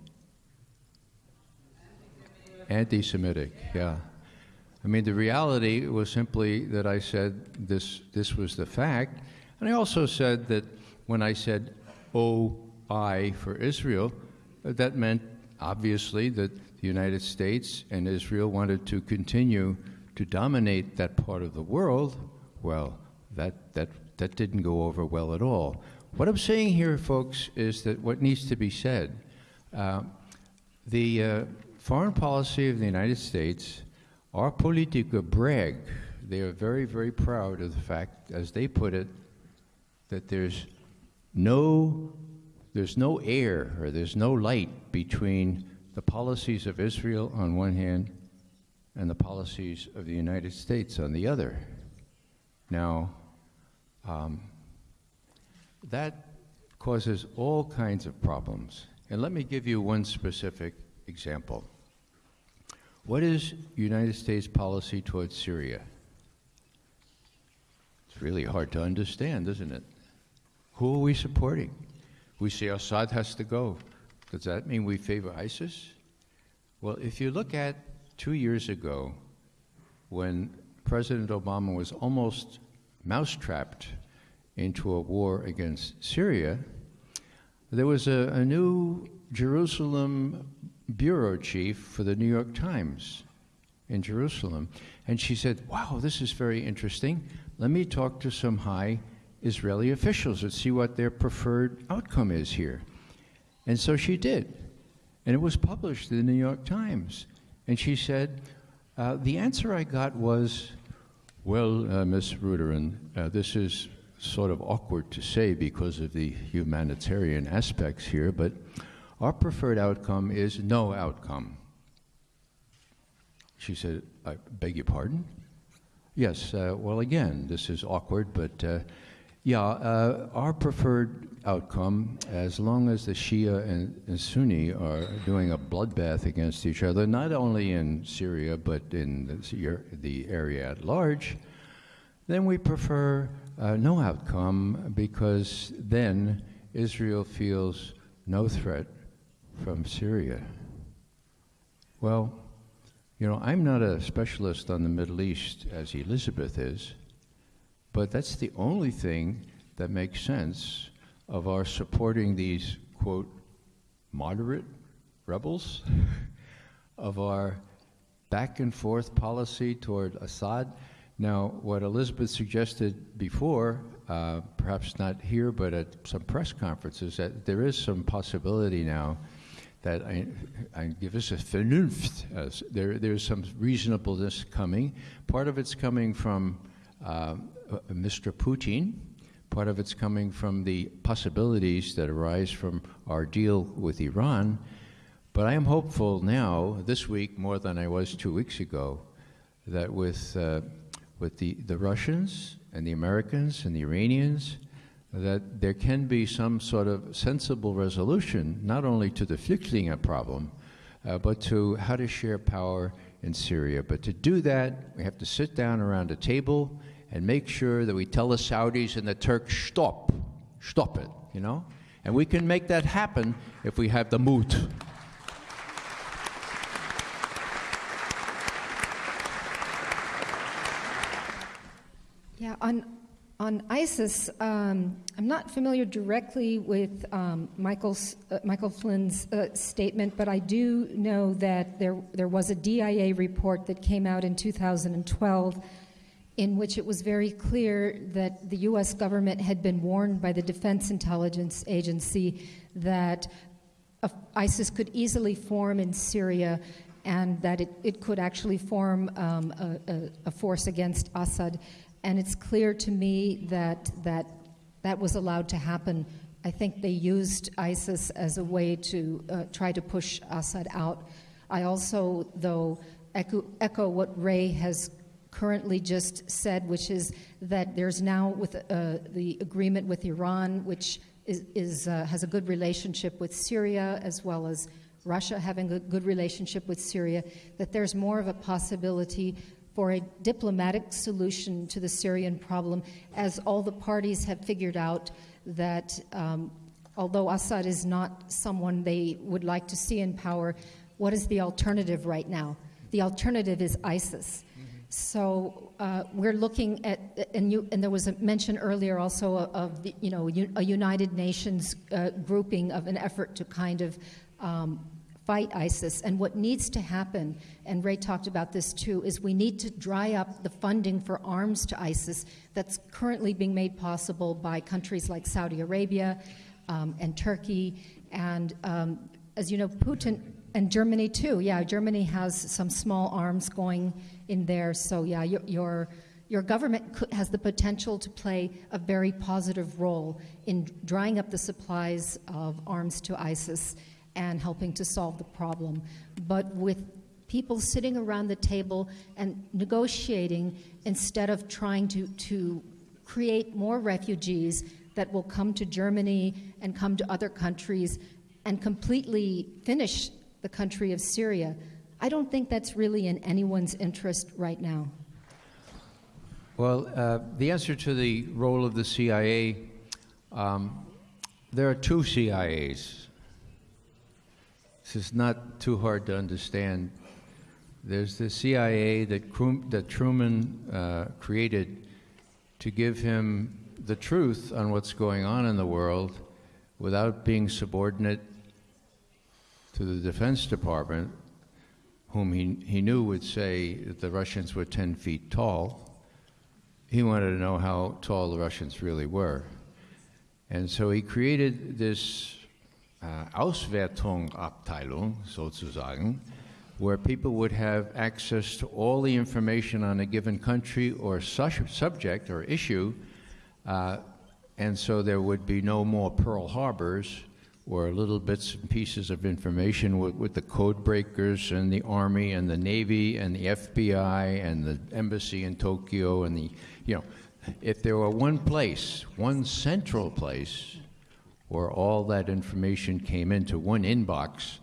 Anti Semitic, yeah. I mean, the reality was simply that I said this, this was the fact. And I also said that when I said, oh, OI for Israel, that meant obviously that the United States and Israel wanted to continue to dominate that part of the world. Well, that, that, that didn't go over well at all. What I'm saying here, folks, is that what needs to be said uh, the uh, foreign policy of the United States our Politiker brag. They are very, very proud of the fact, as they put it, that there's no, there's no air or there's no light between the policies of Israel on one hand and the policies of the United States on the other. Now, um, that causes all kinds of problems. And let me give you one specific example. What is United States policy towards Syria? It's really hard to understand, isn't it? Who are we supporting? We say Assad has to go. Does that mean we favor ISIS? Well, if you look at two years ago, when President Obama was almost mousetrapped into a war against Syria, there was a, a new Jerusalem bureau chief for the New York Times in Jerusalem. And she said, Wow, this is very interesting. Let me talk to some high Israeli officials and see what their preferred outcome is here. And so she did. And it was published in the New York Times. And she said, uh, The answer I got was, Well, uh, Ms. Rudoren, uh, this is sort of awkward to say because of the humanitarian aspects here, but our preferred outcome is no outcome. She said, I beg your pardon? Yes, uh, well, again, this is awkward, but uh, yeah, uh, our preferred outcome, as long as the Shia and, and, Sunni are doing a bloodbath against each other, not only in Syria, but in the, the area at large, then we prefer uh, no outcome because then Israel feels no threat from Syria. Well, you know, I'm not a specialist on the Middle East as Elizabeth is, but that's the only thing that makes sense of our supporting these, quote, moderate rebels, of our back and forth policy toward Assad. Now, what Elizabeth suggested before, uh, perhaps not here, but at some press conferences, that there is some possibility now that I, I give us a vernunft. Uh, there, there's some reasonableness coming. Part of it's coming from uh, Mr. Putin. Part of it's coming from the possibilities that arise from our deal with Iran. But I am hopeful now, this week more than I was two weeks ago, that with, uh, with the, the Russians and the Americans and the Iranians, that there can be some sort of sensible resolution, not only to the Flüchtlinge problem, uh, but to how to share power in Syria. But to do that, we have to sit down around a table and make sure that we tell the Saudis and the Turks, stop, stop it, you know? And we can make that happen if we have the mood.
Yeah, on on ISIS, um, I'm not familiar directly with um, Michael's, uh, Michael Flynn's uh, statement, but I do know that there, there was a DIA report that came out in 2012 in which it was very clear that the U.S. government had been warned by the Defense Intelligence Agency that ISIS could easily form in Syria and that it, it could actually form um, a, a, a force against Assad. And it's clear to me that, that that was allowed to happen. I think they used ISIS as a way to uh, try to push Assad out. I also, though, echo, echo what Ray has currently just said, which is that there's now with uh, the agreement with Iran, which is, is uh, has a good relationship with Syria as well as Russia having a good relationship with Syria, that there's more of a possibility for a diplomatic solution to the Syrian problem, as all the parties have figured out that um, although Assad is not someone they would like to see in power, what is the alternative right now? The alternative is ISIS. So uh, we're looking at, and, you, and, there was a mention earlier also of, the, you know, a United Nations uh, grouping of an effort to kind of um, fight ISIS. And what needs to happen, and Ray talked about this too, is we need to dry up the funding for arms to ISIS that's currently being made possible by countries like Saudi Arabia um, and Turkey. And um, as you know, Putin and Germany too. Yeah, Germany has some small arms going in there. So yeah, your your, your government has the potential to play a very positive role in drying up the supplies of arms to ISIS and helping to solve the problem. But with people sitting around the table and negotiating instead of trying to, to create more refugees that will come to Germany and come to other countries and completely finish the country of Syria. I don't think that's really in anyone's interest right now.
Well, uh, the answer to the role of the CIA, um, there are two CIAs. This is not too hard to understand. There's the CIA that, that Truman uh, created to give him the truth on what's going on in the world without being subordinate to the Defense Department, whom he, he knew would say that the Russians were 10 feet tall. He wanted to know how tall the Russians really were. And so he created this uh, Auswertung-Abteilung, sozusagen, where people would have access to all the information on a given country or su subject or issue, uh, and so there would be no more Pearl Harbors or little bits and pieces of information with, with, the code breakers and the Army and the Navy and the FBI and the embassy in Tokyo and the, you know, if there were one place, one central place where all that information came into one inbox,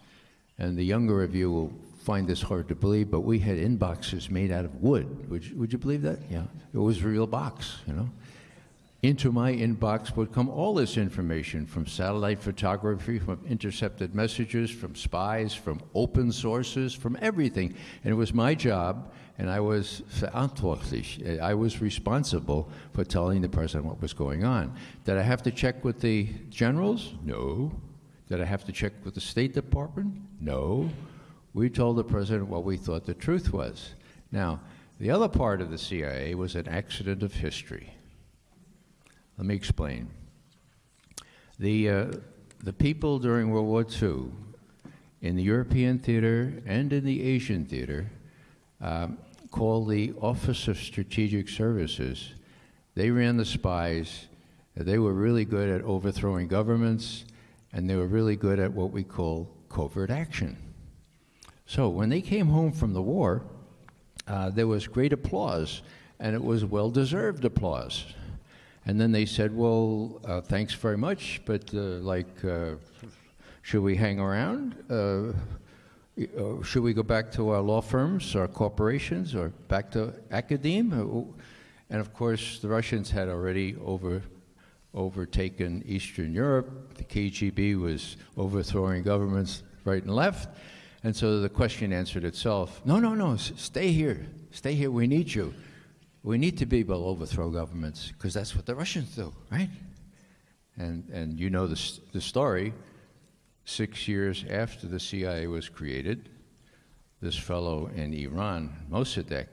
and the younger of you will find this hard to believe, but we had inboxes made out of wood. Would you, would you believe that? Yeah, it was a real box, you know into my inbox would come all this information from satellite photography, from intercepted messages, from spies, from open sources, from everything. And it was my job, and I was verantwortlich. Eh, I was responsible for telling the president what was going on. Did I have to check with the generals? No. Did I have to check with the State Department? No. We told the president what we thought the truth was. Now, the other part of the CIA was an accident of history. Let me explain. The, uh, the people during World War II in the European theater and in the Asian theater um, called the Office of Strategic Services. They ran the spies. They were really good at overthrowing governments, and they were really good at what we call covert action. So when they came home from the war, uh, there was great applause, and it was well deserved applause. And then they said, well, uh, thanks very much, but uh, like, uh, should we hang around? Uh, should we go back to our law firms, our corporations, or back to academe? And of course, the Russians had already over, overtaken Eastern Europe. The KGB was overthrowing governments right and left. And so the question answered itself no, no, no, stay here. Stay here. We need you. We need to be able to overthrow governments because that's what the Russians do, right? And, and you know the, the story. Six years after the CIA was created, this fellow in Iran, Mossadegh,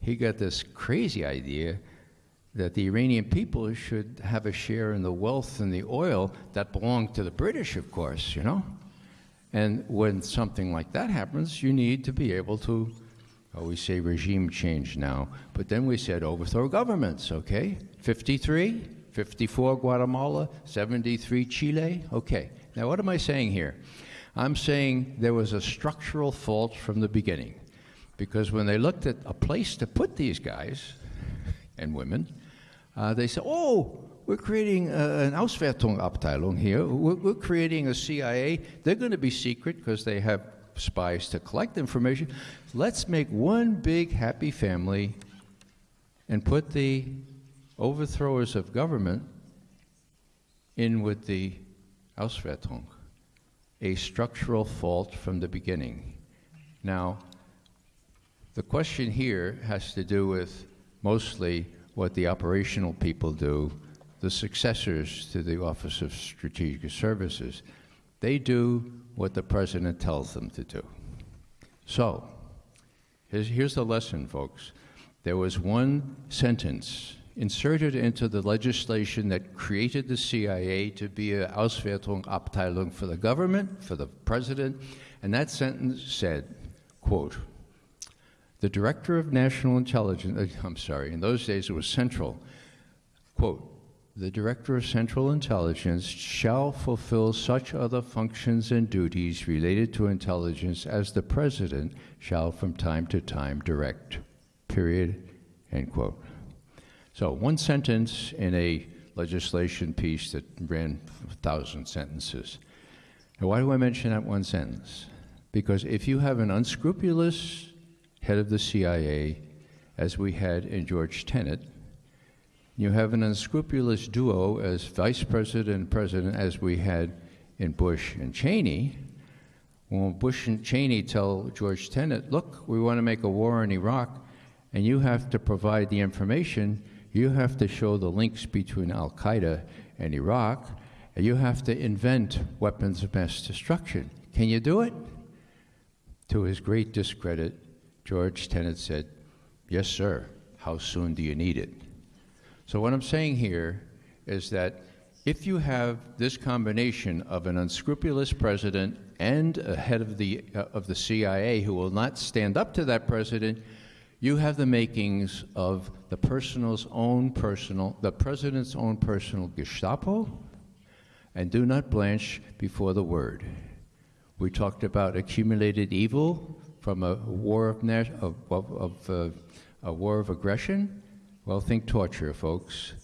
he got this crazy idea that the Iranian people should have a share in the wealth and the oil that belonged to the British, of course, you know? And when something like that happens, you need to be able to Oh, we say regime change now, but then we said overthrow governments, okay? 53, 54 Guatemala, 73 Chile. Okay, now what am I saying here? I'm saying there was a structural fault from the beginning. Because when they looked at a place to put these guys and women, uh, they said, oh, we're creating uh, an Auswertungsabteilung here. We're, we're creating a CIA. They're going to be secret because they have spies to collect information. Let's make one big happy family and put the overthrowers of government in with the Auswertung, a structural fault from the beginning. Now, the question here has to do with mostly what the operational people do, the successors to the Office of Strategic Services. They do what the president tells them to do. So, here's, the lesson, folks. There was one sentence inserted into the legislation that created the CIA to be a Auswertungsabteilung for the government, for the president, and that sentence said, quote, the director of national intelligence, I'm sorry, in those days it was central, quote, the director of central intelligence shall fulfill such other functions and duties related to intelligence as the president shall from time to time direct. Period. End quote. So, one sentence in a legislation piece that ran a thousand sentences. Now, why do I mention that one sentence? Because if you have an unscrupulous head of the CIA, as we had in George Tenet, you have an unscrupulous duo as vice president and president, as we had in Bush and Cheney. When Bush and Cheney tell George Tenet, look, we want to make a war in Iraq, and you have to provide the information, you have to show the links between Al Qaeda and Iraq, and you have to invent weapons of mass destruction. Can you do it? To his great discredit, George Tenet said, Yes, sir. How soon do you need it? So, what I'm saying here is that if you have this combination of an unscrupulous president and a head of the, uh, of the CIA who will not stand up to that president, you have the makings of the personal's own personal, the president's own personal Gestapo, and do not blanch before the word. We talked about accumulated evil from a war of, of, of, uh, a war of aggression. Well, think torture, folks.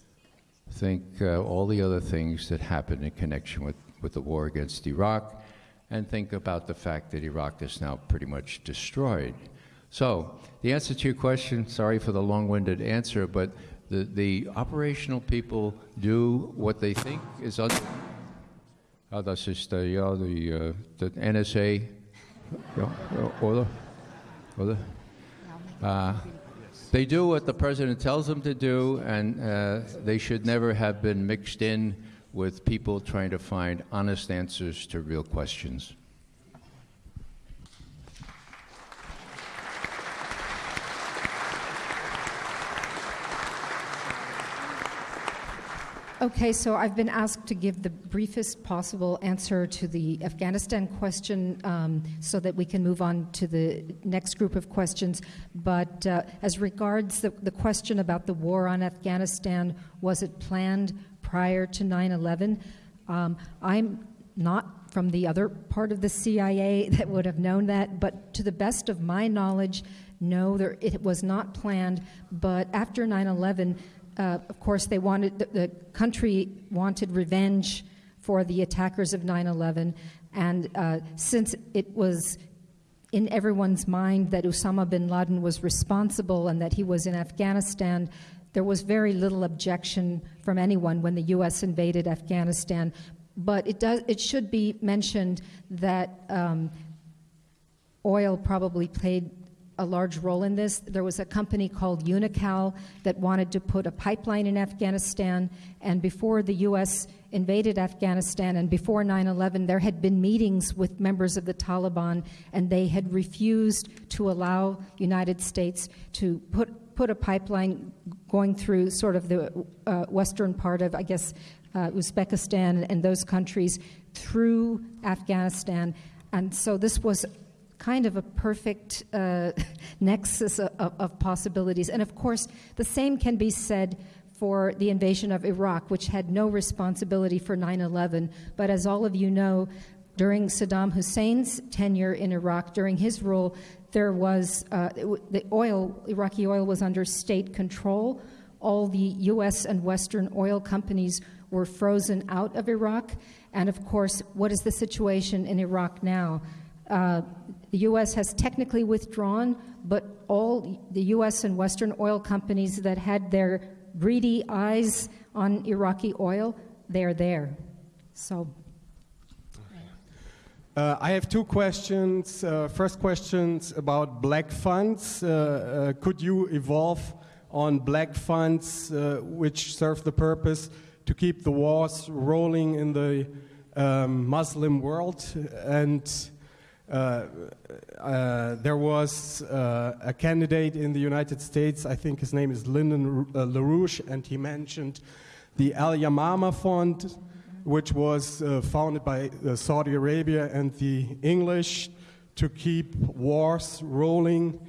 Think uh, all the other things that happened in connection with, with the war against Iraq, and think about the fact that Iraq is now pretty much destroyed. So, the answer to your question, sorry for the long winded answer, but the, the operational people do what they think is under. Ja, das ist uh, ja the, uh, the NSA ja, oder? Oder? Uh, they do what the president tells them to do, and uh, they should never have been mixed in with people trying to find honest answers to real questions.
Okay, so I've been asked to give the briefest possible answer to the Afghanistan question um, so that we can move on to the next group of questions. But uh, as regards the, the question about the war on Afghanistan, was it planned prior to 9 11? Um, I'm not from the other part of the CIA that would have known that, but to the best of my knowledge, no, there, it was not planned. But after 9 11, uh, of course, they wanted the, the, country wanted revenge for the attackers of 9/11, and uh, since it was in everyone's mind that Osama bin Laden was responsible and that he was in Afghanistan, there was very little objection from anyone when the U.S. invaded Afghanistan. But it does it should be mentioned that. Um, oil probably played a large role in this. There was a company called Unocal that wanted to put a pipeline in Afghanistan, and before the U.S. invaded Afghanistan and before 9 11, there had been meetings with members of the Taliban, and they had refused to allow United States to put, put a pipeline going through sort of the uh, western part of, I guess, uh, Uzbekistan and those countries through Afghanistan. And so this was kind of a perfect uh, nexus of, of, possibilities. And of course, the same can be said for the invasion of Iraq, which had no responsibility for 9 11. But as all of you know, during Saddam Hussein's tenure in Iraq, during his rule, there was uh, the oil, Iraqi oil was under state control. All the US and Western oil companies were frozen out of Iraq. And of course, what is the situation in Iraq now? Uh, the US has technically withdrawn, but all the US and Western oil companies that had their greedy eyes on Iraqi oil, they're there. So.
Uh, I have two questions. Uh, first questions about black funds. Uh, uh could you evolve on black funds uh, which serve the purpose to keep the wars rolling in the um, Muslim world? And there was a candidate in the United States, I think his name is Lyndon LaRouche, and he mentioned the Al Yamama Fund which was uh, founded by uh, Saudi Arabia and the English to keep wars rolling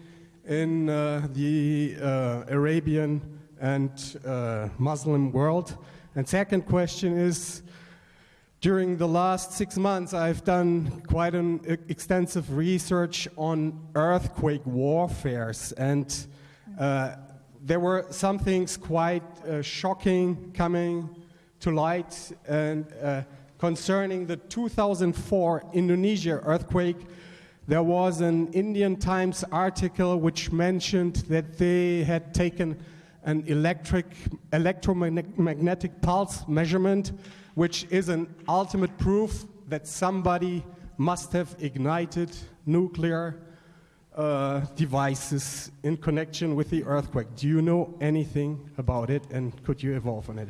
in uh, the uh, Arabian and uh, Muslim world. And second question is, during the last six months, I've done quite an extensive research on earthquake warfares, and uh, there were some things quite shocking coming to light and uh, concerning the 2004 Indonesia earthquake. There was an Indian Times article which mentioned that they had taken an electric electromagnetic pulse measurement, which is an ultimate proof that somebody must have ignited nuclear uh, devices in connection with the earthquake. Do you know anything about it, and could you evolve on it?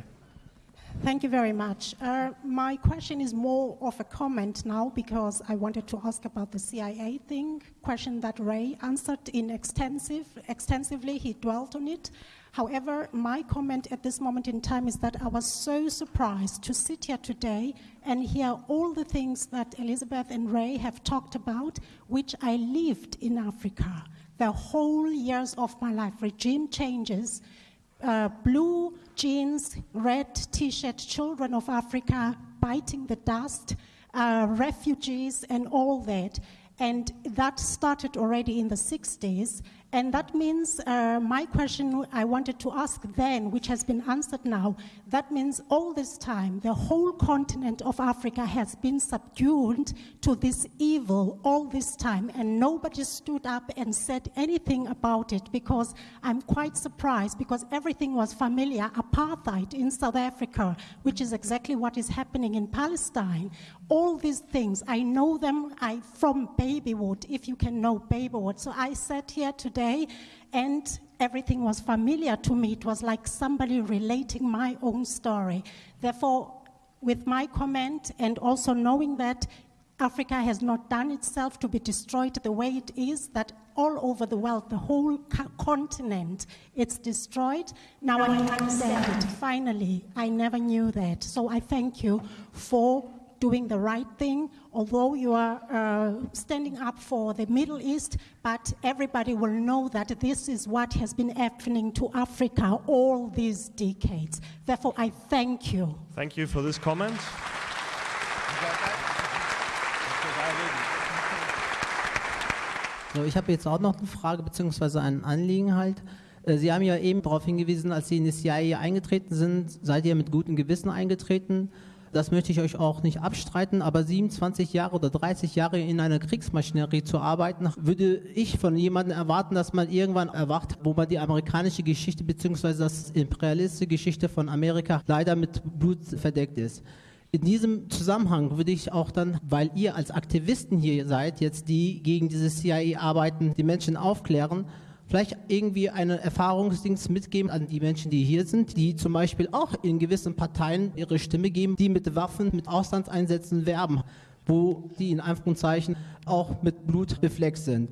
Thank you very much. Uh, my question is more of a comment now because I wanted to ask about the CIA thing, question that Ray answered in extensive, extensively, he dwelt on it. However, my comment at this moment in time is that I was so surprised to sit here today and hear all the things that Elizabeth and Ray have talked about, which I lived in Africa the whole years of my life. Regime changes, uh, blue jeans, red t shirt, children of Africa biting the dust, uh, refugees, and all that. And that started already in the 60s. And that means uh, my question I wanted to ask then, which has been answered now, that means all this time, the whole continent of Africa has been subdued to this evil all this time, and nobody stood up and said anything about it because I'm quite surprised because everything was familiar. Apartheid in South Africa, which is exactly what is happening in Palestine. All these things, I know them I, from babyhood, if you can know babyhood. So I sat here today and everything was familiar to me. It was like somebody relating my own story. Therefore, with my comment and also knowing that Africa has not done itself to be destroyed the way it is, that all over the world, the whole continent, it's destroyed. Now I understand it. Finally, I never knew that. So I thank you for doing the right thing, although you are uh, standing up for the Middle East, but everybody will know that this is what has been happening to Africa all these decades. Therefore, I thank you.
Thank you for this comment.
So, ich habe jetzt auch noch eine Frage bzw. ein Anliegen halt. Äh, Sie haben ja eben darauf hingewiesen, als Sie in die CIA eingetreten sind, seid ihr mit gutem Gewissen eingetreten das möchte ich euch auch nicht abstreiten, aber 27 Jahre oder 30 Jahre in einer Kriegsmaschinerie zu arbeiten, würde ich von jemandem erwarten, dass man irgendwann erwacht, wo man die amerikanische Geschichte bzw. das imperialistische Geschichte von Amerika leider mit Blut verdeckt ist. In diesem Zusammenhang würde ich auch dann, weil ihr als Aktivisten hier seid, jetzt die gegen dieses CIA arbeiten, die Menschen aufklären, vielleicht irgendwie eine Erfahrungsdings mitgeben an die Menschen, die hier sind, die zum Beispiel auch in gewissen Parteien ihre Stimme geben, die mit Waffen, mit Auslandseinsätzen werben, wo die in Anführungszeichen auch mit Blut befleckt sind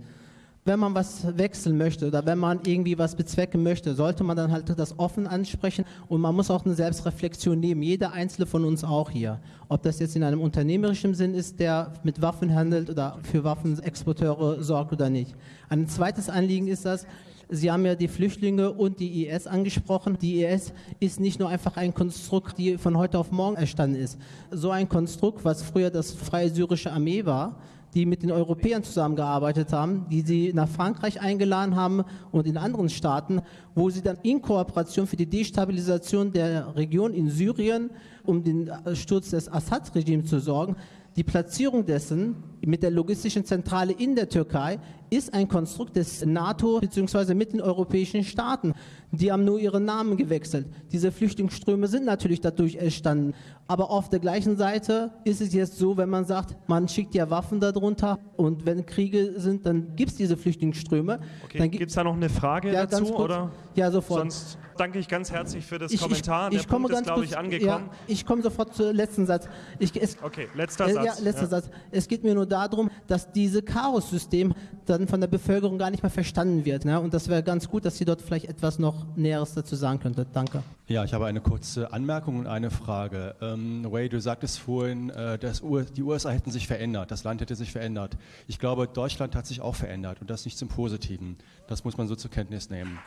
wenn man was wechseln möchte oder wenn man irgendwie was bezwecken möchte, sollte man dann halt das offen ansprechen und man muss auch eine Selbstreflexion nehmen. Jeder einzelne von uns auch hier. Ob das jetzt in einem unternehmerischen Sinn ist, der mit Waffen handelt oder für Waffenexporteure sorgt oder nicht. Ein zweites Anliegen ist das, Sie haben ja die Flüchtlinge und die IS angesprochen. Die IS ist nicht nur einfach ein Konstrukt, die von heute auf morgen entstanden ist. So ein Konstrukt, was früher das Freie Syrische Armee war, die mit den Europäern zusammengearbeitet haben, die sie nach Frankreich eingeladen haben und in anderen Staaten, wo sie dann in Kooperation für die Destabilisation der Region in Syrien, um den Sturz des Assad-Regimes zu sorgen, die Platzierung dessen mit der logistischen Zentrale in der Türkei ist ein Konstrukt des NATO bzw. mitteleuropäischen Staaten. Die haben nur ihren Namen gewechselt. Diese Flüchtlingsströme sind natürlich dadurch entstanden. Aber auf der gleichen Seite ist es jetzt so, wenn man sagt, man schickt ja Waffen darunter und wenn Kriege sind, dann gibt es diese Flüchtlingsströme.
Okay, gibt es da noch eine Frage
ja,
dazu? Oder?
Ja, sofort.
Sonst danke ich ganz herzlich für das
Ich-
Kommentar.
Ich, ich
der
komme
Punkt ist,
ganz
glaube
kurz,
ich, angekommen.
Ja, ich komme sofort zum letzten Satz. Ich, es,
Okay, letzter
äh,
Satz.
Ja, letzter
Ja.
Satz. Es geht mir nur darum, dass dieses Chaos-System dann von der Bevölkerung gar nicht mehr verstanden wird. Ne? Und das wäre ganz gut, dass Sie dort vielleicht etwas noch Näheres dazu sagen könnte. Danke.
Ja, ich habe eine kurze Anmerkung und eine Frage. Ähm, Ray, du sagtest vorhin, äh, dass U die USA hätten sich verändert, das Land hätte sich verändert. Ich glaube, Deutschland hat sich auch verändert und das nicht zum Positiven. Das muss man so zur Kenntnis nehmen.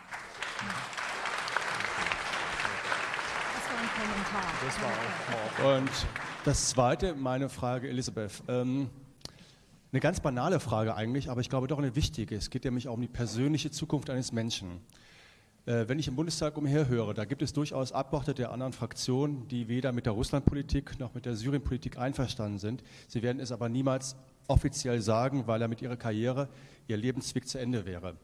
Das war ein
Kommentar. Und das Zweite, meine Frage, Elisabeth. Ähm, eine ganz banale Frage eigentlich, aber ich glaube doch eine wichtige. Es geht nämlich auch um die persönliche Zukunft eines Menschen. Äh, wenn ich im Bundestag umherhöre, da gibt es durchaus Abgeordnete der anderen Fraktionen, die weder mit der Russlandpolitik noch mit der Syrienpolitik einverstanden sind. Sie werden es aber niemals offiziell sagen, weil er mit ihrer Karriere, ihr Lebensweg zu Ende wäre.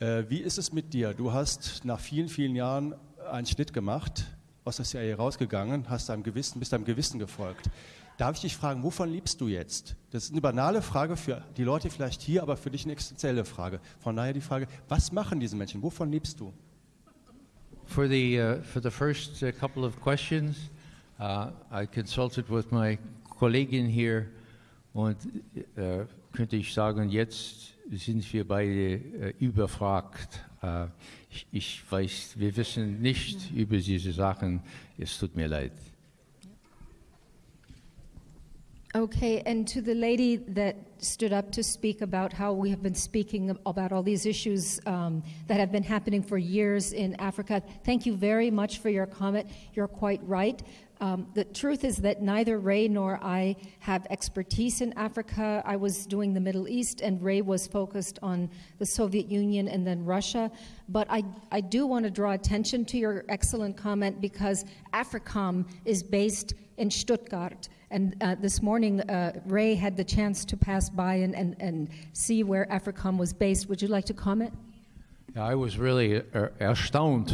Äh, wie ist es mit dir? Du hast nach vielen, vielen Jahren einen Schnitt gemacht, aus der CIA rausgegangen, hast deinem Gewissen, bist deinem Gewissen gefolgt. Darf ich dich fragen, wovon liebst du jetzt? Das ist eine banale Frage für die Leute vielleicht hier, aber für dich eine existenzielle Frage. Von daher die Frage, was machen diese Menschen? Wovon liebst du?
For the, uh, for the first uh, couple of questions, uh, I consulted with my Kollegin hier und äh, könnte ich sagen, jetzt sind wir beide äh, überfragt. Äh, ich, ich weiß, wir wissen nicht über diese Sachen. Es tut mir leid.
Okay, and to the lady that stood up to speak about how we have been speaking about all these issues um, that have been happening for years in Africa, thank you very much for your comment. You're quite right. Um, the truth is that neither Ray nor I have expertise in Africa. I was doing the Middle East, and Ray was focused on the Soviet Union and then Russia. But I, I do want to draw attention to your excellent comment because AFRICOM is based in Stuttgart. And uh, this morning, uh, Ray had the chance to pass by and, and, and see where AFRICOM was based. Would you like to comment?
I was really er erstaunt.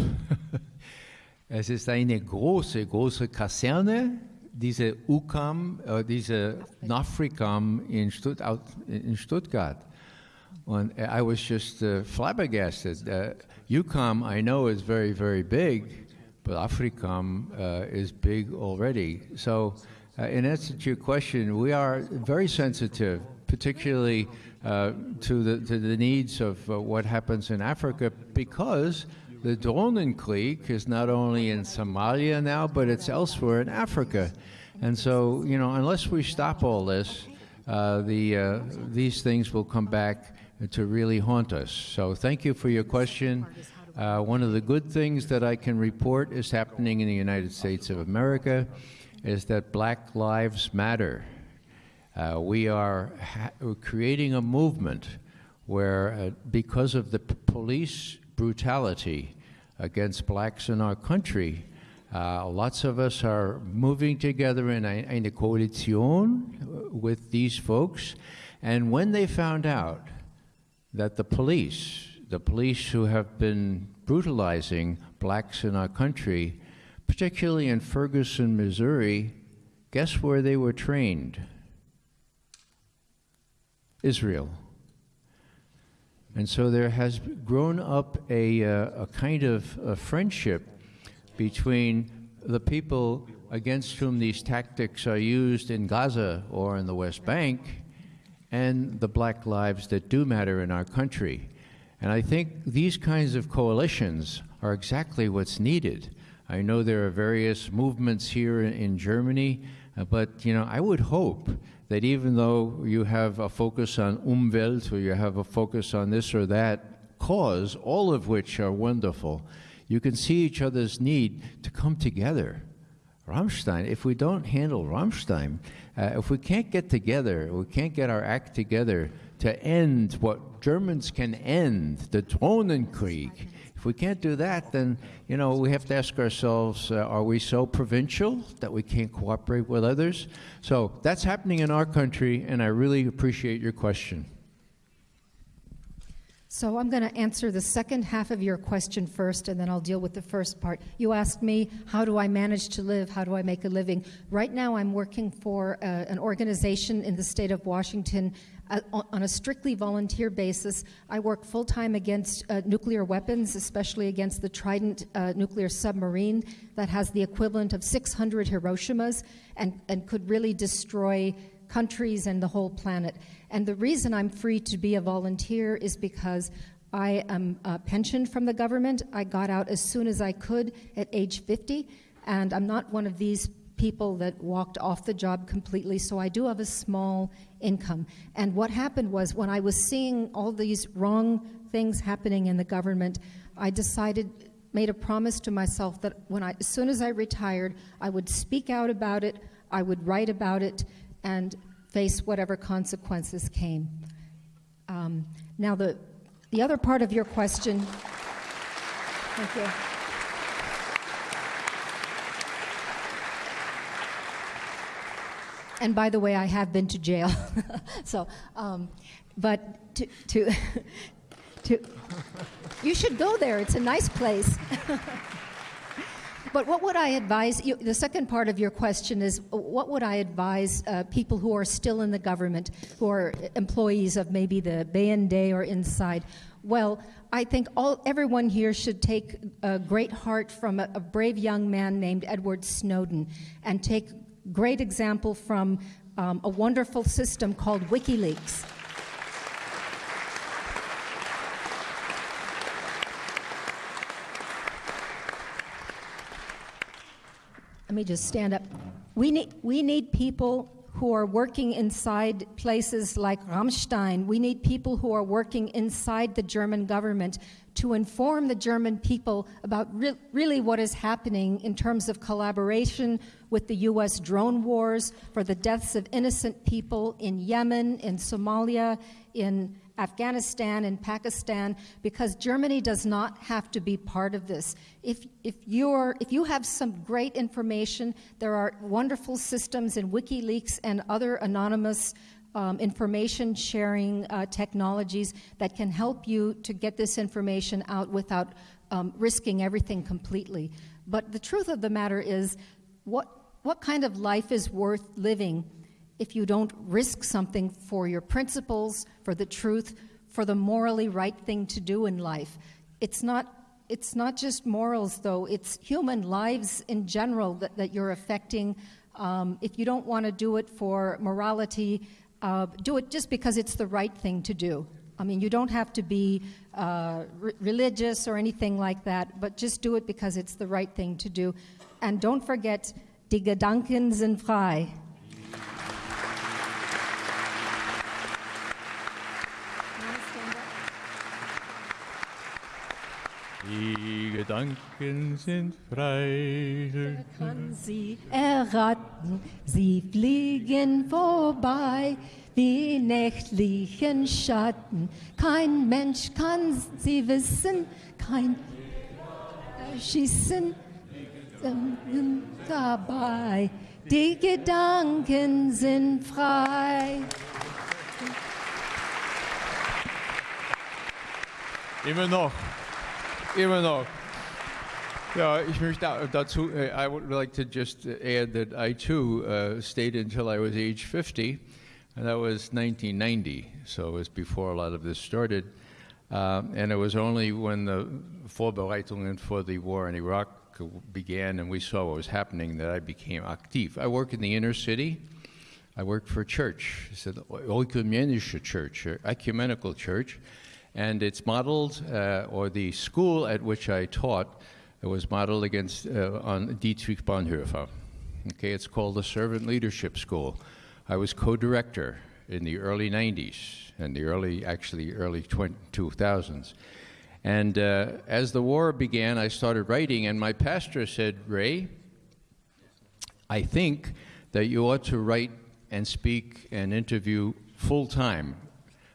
es ist eine große, große Kaserne, diese EUCOM, äh, diese NAFRICAM in, Stutt in Stuttgart. And I was just uh, flabbergasted. Uh, EUCOM, I know, is very, very big, but AFRICOM uh, is big already. So, uh, in answer to your question, we are very sensitive, particularly uh, to, the, to the needs of uh, what happens in Africa, because the Drohnenkrieg is not only in Somalia now, but it's elsewhere in Africa. And so, you know, unless we stop all this, uh, the, uh, these things will come back to really haunt us. So, thank you for your question. Uh, one of the good things that I can report is happening in the United States of America is that Black Lives Matter. Uh, we are creating a movement where, uh, because of the police brutality against blacks in our country, uh, lots of us are moving together in a, in a coalition with these folks. And when they found out that the police, the police who have been brutalizing blacks in our country, particularly in Ferguson, Missouri, guess where they were trained? Israel. And so there has grown up a, uh, a kind of a friendship between the people against whom these tactics are used in Gaza or in the West Bank and the black lives that do matter in our country. And I think these kinds of coalitions are exactly what's needed. I know there are various movements here in, in Germany, uh, but you know, I would hope that even though you have a focus on Umwelt or you have a focus on this or that cause, all of which are wonderful. You can see each other's need to come together. Ramstein, if we don't handle Ramstein, uh, if we can't get together, we can't get our act together to end what Germans can end, the Drohnenkrieg. If we can't do that, then you know we have to ask ourselves: uh, Are we so provincial that we can't cooperate with others? So that's happening in our country, and I really appreciate your question.
So I'm going to answer the second half of your question first, and then I'll deal with the first part. You asked me, how do I manage to live? How do I make a living? Right now, I'm working for uh, an organization in the state of Washington uh, on a strictly volunteer basis. I work full time against uh, nuclear weapons, especially against the Trident uh, nuclear submarine that has the equivalent of 600 Hiroshimas and, and could really destroy countries and the whole planet. And the reason I'm free to be a volunteer is because I am uh, pensioned from the government. I got out as soon as I could at age 50, and I'm not one of these people that walked off the job completely, so I do have a small income. And what happened was when I was seeing all these wrong things happening in the government, I decided made a promise to myself that when I as soon as I retired, I would speak out about it, I would write about it, and face whatever consequences came. Um, now, the, the other part of your question. Thank you. And by the way, I have been to jail. so, um, but to, to, to, you should go there. It's a nice place. But what would I advise? You, the second part of your question is what would I advise uh, people who are still in the government, who are employees of maybe the BND or inside? Well, I think all, everyone here should take a great heart from a, a brave young man named Edward Snowden and take great example from um, a wonderful system called WikiLeaks. Let me just stand up. We need, we need people who are working inside places like Ramstein. We need people who are working inside the German government to inform the German people about re- really what is happening in terms of collaboration with the U.S. drone wars for the deaths of innocent people in Yemen, in Somalia, in Afghanistan and Pakistan because Germany does not have to be part of this. If, if, you're, if you have some great information, there are wonderful systems in WikiLeaks and other anonymous um, information sharing uh, technologies that can help you to get this information out without um, risking everything completely. But the truth of the matter is, what, what kind of life is worth living if you don't risk something for your principles, for the truth, for the morally right thing to do in life. It's not it's not just morals, though, it's human lives in general that, that you're affecting. Um, if you don't want to do it for morality, uh, do it just because it's the right thing to do. I mean, you don't have to be uh, re- religious or anything like that, but just do it because it's the right thing to do. And don't forget, die Gedanken sind frei.
Die Gedanken sind frei.
Wer kann sie erraten? Sie fliegen vorbei wie nächtlichen Schatten. Kein Mensch kann sie wissen, kein Schießen dabei. Die Gedanken sind frei.
Immer noch. Möchte dazu, uh, I would like to just add that I too uh, stayed until I was age 50, and that was 1990, so it was before a lot of this started. Um, and it was only when the Vorbereitungen for the war in Iraq began and we saw what was happening that I became active. I work in the inner city. I work for a church. It's an oikumenische church, ecumenical church and it's modeled, uh, or the school at which I taught was modeled against uh, on Dietrich Bonhoeffer. Okay, it's called the Servant Leadership School. I was co-director in the early 90s and the early, actually early 20, 2000s. And uh, as the war began, I started writing, and my pastor said, Ray, I think that you ought to write and speak and interview full time.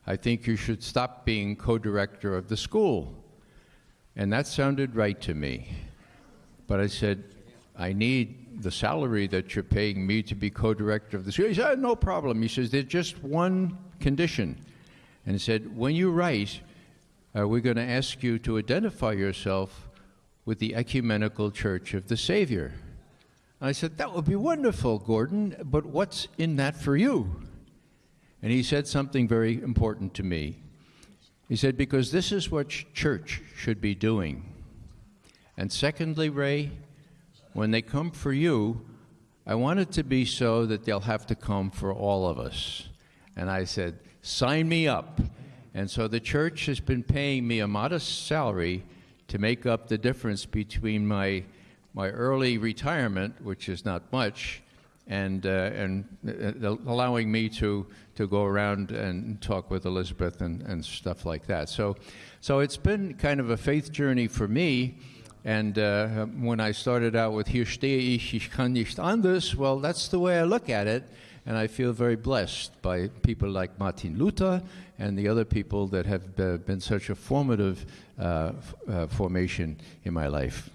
I think you should stop being co director of the school. And that sounded right to me. But I said, I need the salary that you're paying me to be co director of the school. He said, No problem. He says, There's just one condition. And he said, When you write, uh, we're going to ask you to identify yourself with the Ecumenical Church of the Savior. I said, That would be wonderful, Gordon, but what's in that for you? And he said something very important to me. He said, Because this is what ch- church should be doing. And secondly, Ray, when they come for you, I want it to be so that they'll have to come for all of us. And I said, Sign me up. And so the church has been paying me a modest salary to make up the difference between my, my early retirement, which is not much, and, uh, and uh, allowing me to, to go around and talk with Elizabeth and, and stuff like that. So, so it's been kind of a faith journey for me. And uh, when I started out with Hier stehe ich, ich kann nicht anders, well, that's the way I look at it. And I feel very blessed by people like Martin Luther and the other people that have uh, been such a formative uh, uh, formation in my life.